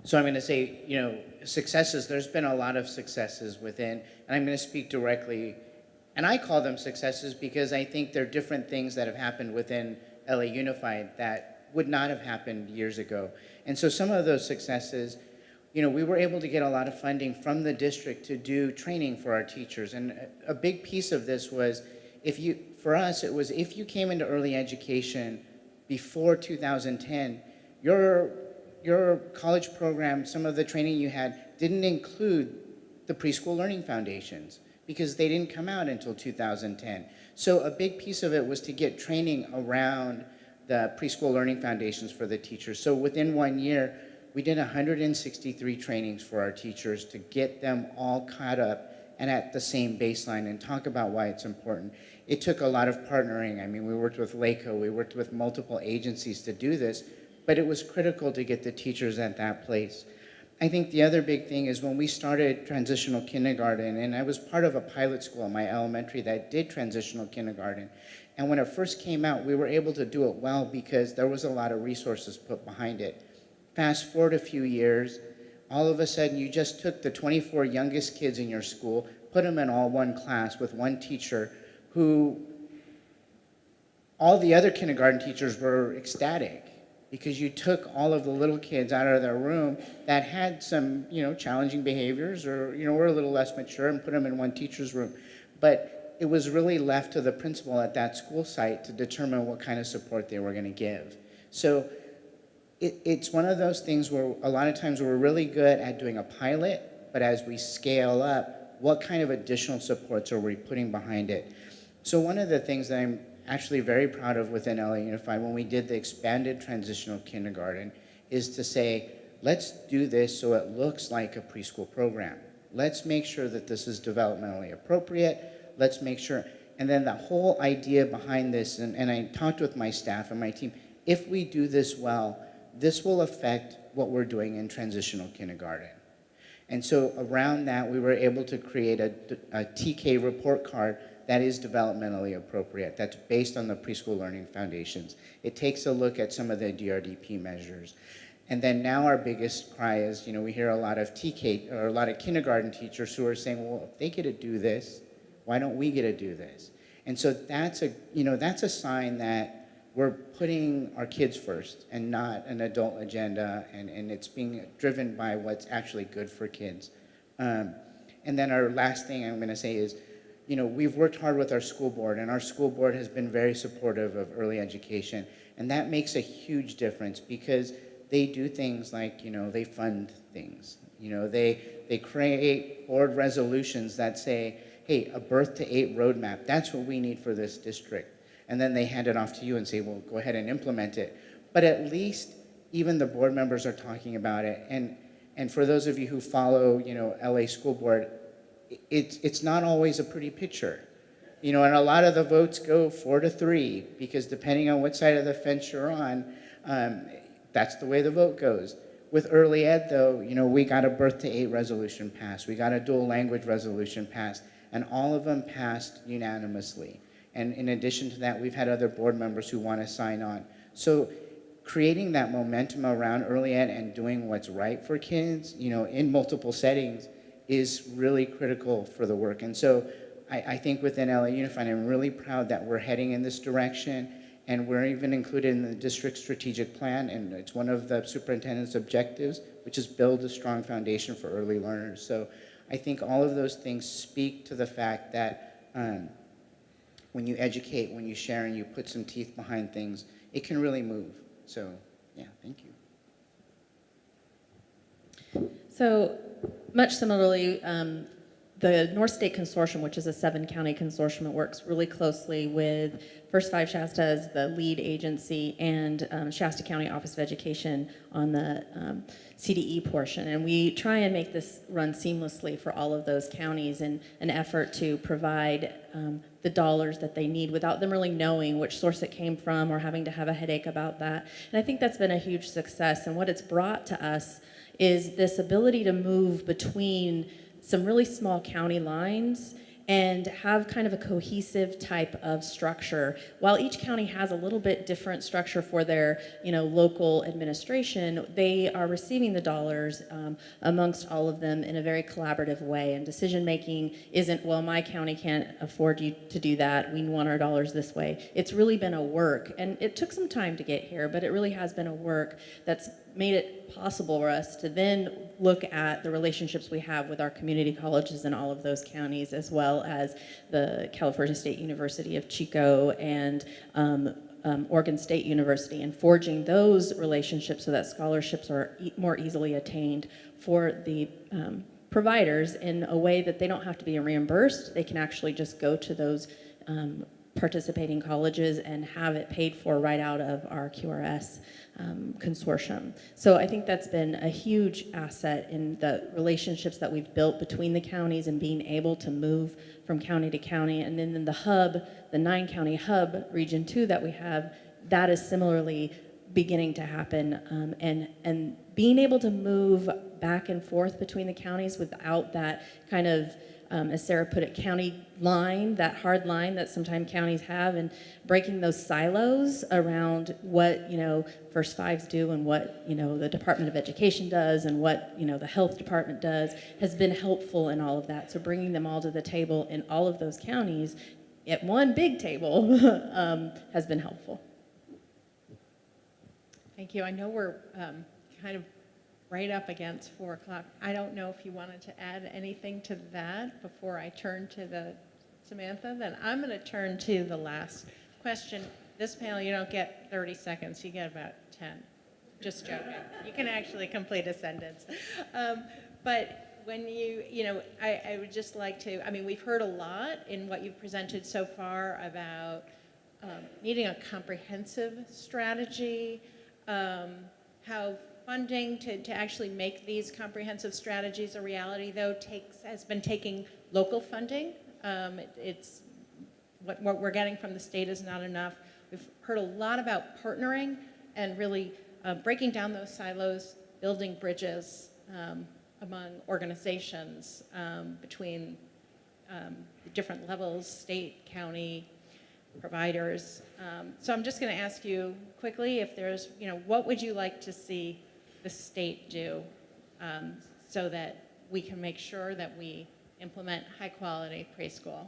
So I'm going to say, you know, successes, there's been a lot of successes within, and I'm going to speak directly, and I call them successes because I think they're different things that have happened within LA Unified that would not have happened years ago. And so some of those successes, you know, we were able to get a lot of funding from the district to do training for our teachers. And a big piece of this was, if you, for us, it was if you came into early education before 2010, your, your college program, some of the training you had, didn't include the preschool learning foundations because they didn't come out until 2010. So a big piece of it was to get training around the preschool learning foundations for the teachers. So within one year, we did 163 trainings for our teachers to get them all caught up and at the same baseline and talk about why it's important. It took a lot of partnering. I mean, we worked with LACOE, we worked with multiple agencies to do this, but it was critical to get the teachers at that place. I think the other big thing is when we started transitional kindergarten, and I was part of a pilot school in my elementary that did transitional kindergarten. And when it first came out, we were able to do it well because there was a lot of resources put behind it. Fast forward a few years, all of a sudden you just took the 24 youngest kids in your school, put them in all one class with one teacher who all the other kindergarten teachers were ecstatic because you took all of the little kids out of their room that had some, you know, challenging behaviors or, you know, were a little less mature and put them in one teacher's room. But it was really left to the principal at that school site to determine what kind of support they were going to give. So it, it's one of those things where a lot of times we're really good at doing a pilot, but as we scale up, what kind of additional supports are we putting behind it? So one of the things that I'm actually very proud of within LA Unified when we did the expanded transitional kindergarten is to say, let's do this so it looks like a preschool program. Let's make sure that this is developmentally appropriate. Let's make sure, And then the whole idea behind this, and, and I talked with my staff and my team, if we do this well, this will affect what we're doing in transitional kindergarten. And so around that, we were able to create a, a TK report card that is developmentally appropriate, that's based on the preschool learning foundations. It takes a look at some of the DRDP measures. And then now our biggest cry is, you know, we hear a lot of TK, or a lot of kindergarten teachers who are saying, well, if they get to do this, why don't we get to do this? And so that's a, you know, that's a sign that we're putting our kids first and not an adult agenda, and, and it's being driven by what's actually good for kids. Um, and then our last thing I'm gonna say is, you know, we've worked hard with our school board, and our school board has been very supportive of early education, and that makes a huge difference because they do things like, you know, they fund things. You know, they, they create board resolutions that say, hey, a birth to eight roadmap, that's what we need for this district. And then they hand it off to you and say, well, go ahead and implement it. But at least even the board members are talking about it. And, and for those of you who follow, you know, LA School Board, it's, it's not always a pretty picture. You know, and a lot of the votes go four to three because depending on what side of the fence you're on, um, that's the way the vote goes. With early ed, though, you know, we got a birth to eight resolution passed. We got a dual language resolution passed, and all of them passed unanimously. And in addition to that, we've had other board members who want to sign on. So creating that momentum around early ed and doing what's right for kids, you know, in multiple settings is really critical for the work. And so I, I think within LA Unified, I'm really proud that we're heading in this direction and we're even included in the district strategic plan and it's one of the superintendent's objectives, which is build a strong foundation for early learners. So I think all of those things speak to the fact that um, when you educate, when you share and you put some teeth behind things, it can really move. So yeah, thank you. So much similarly, um, the North State Consortium, which is a seven county consortium, it works really closely with First Five Shasta as the lead agency and um, Shasta County Office of Education on the um, CDE portion. And we try and make this run seamlessly for all of those counties in an effort to provide um, the dollars that they need without them really knowing which source it came from or having to have a headache about that. And I think that's been a huge success. And what it's brought to us is this ability to move between some really small county lines and have kind of a cohesive type of structure. While each county has a little bit different structure for their, you know, local administration, they are receiving the dollars um, amongst all of them in a very collaborative way. And decision making isn't, well, my county can't afford you to do that. We want our dollars this way. It's really been a work, and it took some time to get here, but it really has been a work that's made it possible for us to then look at the relationships we have with our community colleges in all of those counties, as well as the California State University of Chico and um, um, Oregon State University, and forging those relationships so that scholarships are e more easily attained for the um, providers in a way that they don't have to be reimbursed. They can actually just go to those um, participating colleges and have it paid for right out of our QRIS um, consortium. So I think that's been a huge asset in the relationships that we've built between the counties and being able to move from county to county. And then in the hub, the nine county hub, region two that we have, that is similarly beginning to happen. Um, and, and being able to move back and forth between the counties without that kind of um, as Sarah put it, county line, that hard line that sometimes counties have, and breaking those silos around what, you know, First Fives do and what, you know, the Department of Education does and what, you know, the health department does has been helpful in all of that. So bringing them all to the table in all of those counties at one big table um, has been helpful. Thank you. I know we're um, kind of right up against four o'clock. I don't know if you wanted to add anything to that before I turn to the Samantha. Then I'm going to turn to the last question. This panel, you don't get 30 seconds. You get about 10. Just joking. You can actually complete a sentence. Um, but when you, you know, I, I would just like to, I mean, we've heard a lot in what you've presented so far about um, needing a comprehensive strategy, um, how funding to, to actually make these comprehensive strategies a reality, though, takes has been taking local funding. Um, it, it's what, what we're getting from the state is not enough. We've heard a lot about partnering and really uh, breaking down those silos, building bridges um, among organizations um, between um, different levels, state, county, providers. Um, so I'm just going to ask you quickly if there's, you know, what would you like to see the state do um, so that we can make sure that we implement high quality preschool?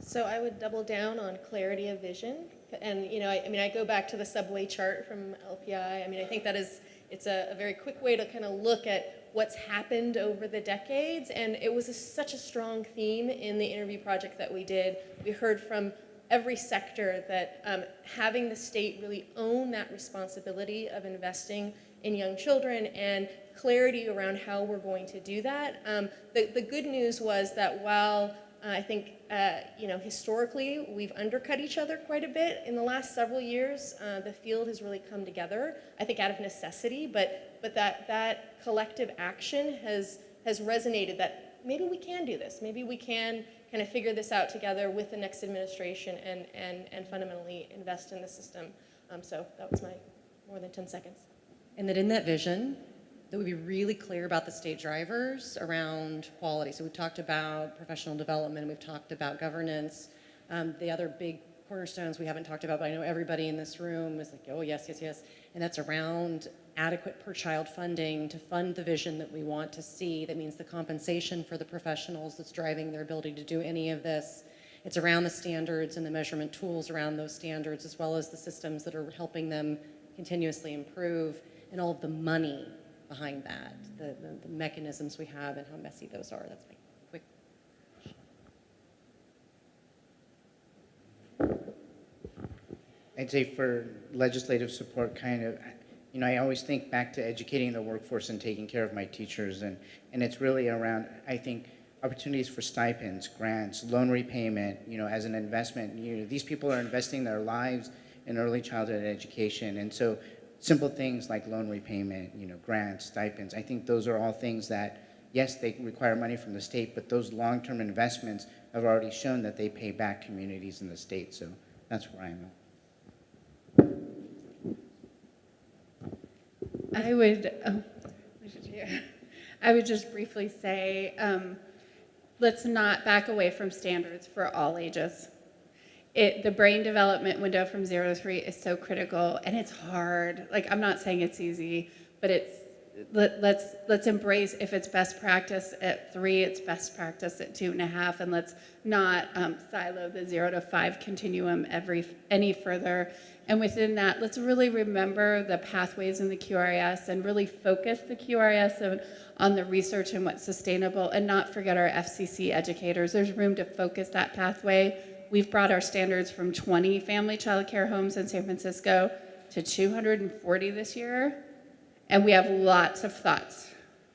So I would double down on clarity of vision. And, you know, I, I mean, I go back to the subway chart from LPI. I mean, I think that is, it's a, a very quick way to kind of look at what's happened over the decades. And it was a, such a strong theme in the interview project that we did. We heard from every sector that um, having the state really own that responsibility of investing in young children and clarity around how we're going to do that. Um, the, the good news was that while uh, I think, uh, you know, historically, we've undercut each other quite a bit in the last several years. Uh, the field has really come together, I think out of necessity, but, but that, that collective action has, has resonated that maybe we can do this. Maybe we can kind of figure this out together with the next administration and, and, and fundamentally invest in the system. Um, so that was my more than 10 seconds. And that in that vision, that we be really clear about the state drivers around quality. So we've talked about professional development, we've talked about governance. Um, the other big cornerstones we haven't talked about, but I know everybody in this room is like, oh, yes, yes, yes. And that's around adequate per child funding to fund the vision that we want to see. That means the compensation for the professionals that's driving their ability to do any of this. It's around the standards and the measurement tools around those standards, as well as the systems that are helping them continuously improve, and all of the money behind that, the, the, the mechanisms we have and how messy those are. That's my quick. I'd say for legislative support, kind of, you know, I always think back to educating the workforce and taking care of my teachers, and, and it's really around, I think, opportunities for stipends, grants, loan repayment, you know, as an investment. You know, these people are investing their lives in early childhood education, and so simple things like loan repayment, you know, grants, stipends, I think those are all things that, yes, they require money from the state, but those long-term investments have already shown that they pay back communities in the state, so that's where I'm at. I would, oh, I would just briefly say, um, let's not back away from standards for all ages. It, the brain development window from zero to three is so critical and it's hard. Like, I'm not saying it's easy, but it's, let, let's, let's embrace if it's best practice at three, it's best practice at two and a half, and let's not um, silo the zero to five continuum every, any further. And within that, let's really remember the pathways in the QRIS and really focus the QRIS on the research and what's sustainable and not forget our FCC educators. There's room to focus that pathway. We've brought our standards from 20 family child care homes in San Francisco to 240 this year. And we have lots of thoughts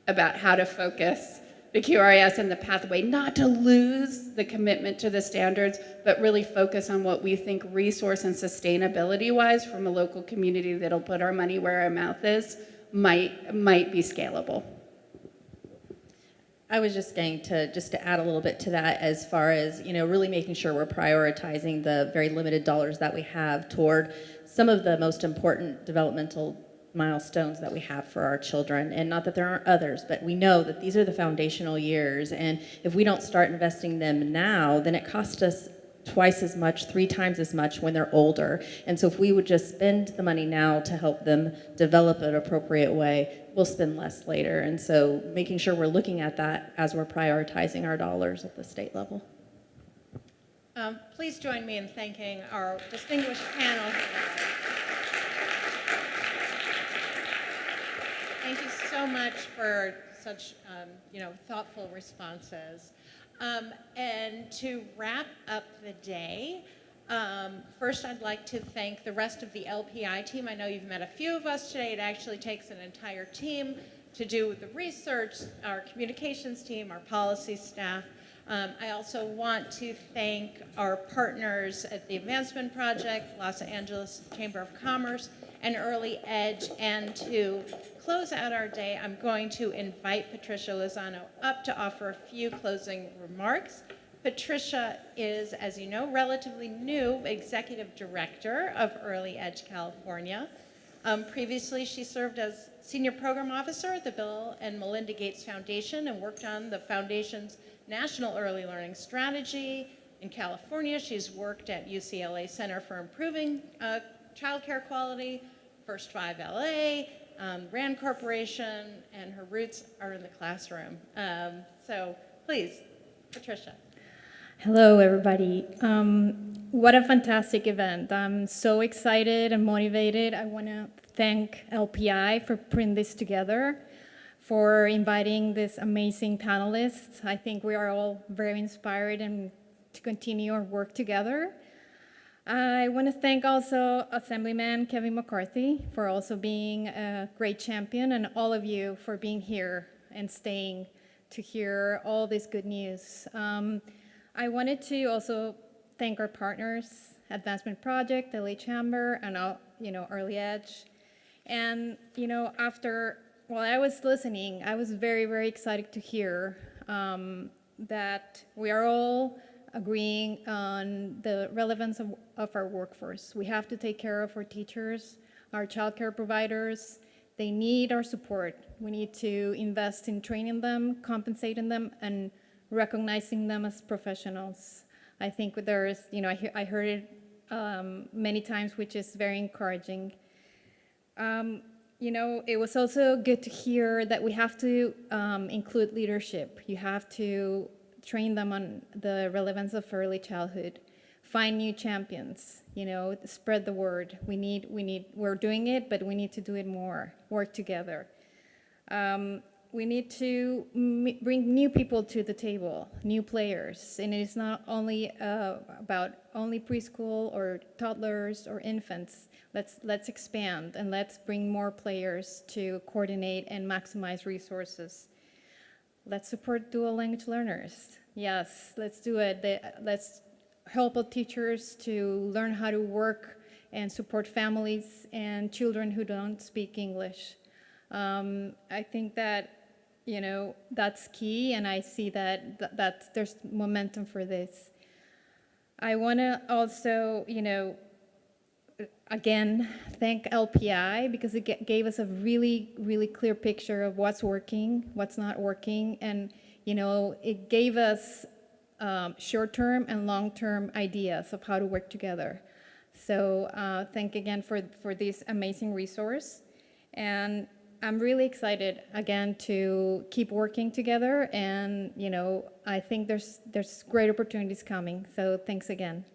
about how to focus the QRIS and the pathway, not to lose the commitment to the standards, but really focus on what we think resource and sustainability wise from a local community that'll put our money where our mouth is might, might be scalable. I was just going to just to add a little bit to that as far as you know really making sure we're prioritizing the very limited dollars that we have toward some of the most important developmental milestones that we have for our children. And not that there aren't others but we know that these are the foundational years. And if we don't start investing them now then it costs us twice as much three times as much when they're older. And so if we would just spend the money now to help them develop an appropriate way we'll spend less later. And so making sure we're looking at that as we're prioritizing our dollars at the state level. Um, please join me in thanking our distinguished panel. Thank you so much for such, um, you know, thoughtful responses. Um, and to wrap up the day, um, first I'd like to thank the rest of the LPI team. I know you've met a few of us today. It actually takes an entire team to do the research, our communications team, our policy staff. Um, I also want to thank our partners at the Advancement Project, Los Angeles Chamber of Commerce, and Early Edge, and to close out our day, I'm going to invite Patricia Lozano up to offer a few closing remarks. Patricia is, as you know, relatively new Executive Director of Early Edge California. Um, previously, she served as Senior Program Officer at the Bill and Melinda Gates Foundation and worked on the foundation's National Early Learning Strategy. In California, she's worked at UCLA Center for Improving uh, Childcare Quality, First Five LA, um, Rand Corporation, and her roots are in the classroom. Um, so please, Patricia. Hello, everybody. Um, what a fantastic event. I'm so excited and motivated. I want to thank LPI for putting this together, for inviting these amazing panelists. I think we are all very inspired and to continue our work together. I want to thank also Assemblyman Kevin McCarty for also being a great champion and all of you for being here and staying to hear all this good news. Um, I wanted to also thank our partners, Advancement Project, LA Chamber, and uh, you know Early Edge. And you know, after while I was listening, I was very, very excited to hear um, that we are all agreeing on the relevance of, of our workforce. We have to take care of our teachers, our childcare providers. They need our support. We need to invest in training them, compensating them, and recognizing them as professionals. I think there is, you know, I, he I heard it um, many times, which is very encouraging. Um, you know, it was also good to hear that we have to um, include leadership. You have to train them on the relevance of early childhood, find new champions, you know, spread the word. We need, we need, we're doing it, but we need to do it more, work together. Um, we need to bring new people to the table, new players. And it is not only uh, about only preschool or toddlers or infants. Let's, let's expand and let's bring more players to coordinate and maximize resources. Let's support dual language learners. Yes, let's do it. Let's help teachers to learn how to work and support families and children who don't speak English. Um, I think that you know, that's key, and I see that, that, that there's momentum for this. I want to also, you know, again, thank LPI because it gave us a really, really clear picture of what's working, what's not working, and, you know, it gave us um, short-term and long-term ideas of how to work together. So uh, thank again for, for this amazing resource. And I'm really excited again to keep working together and you know I think there's there's great opportunities coming. So thanks again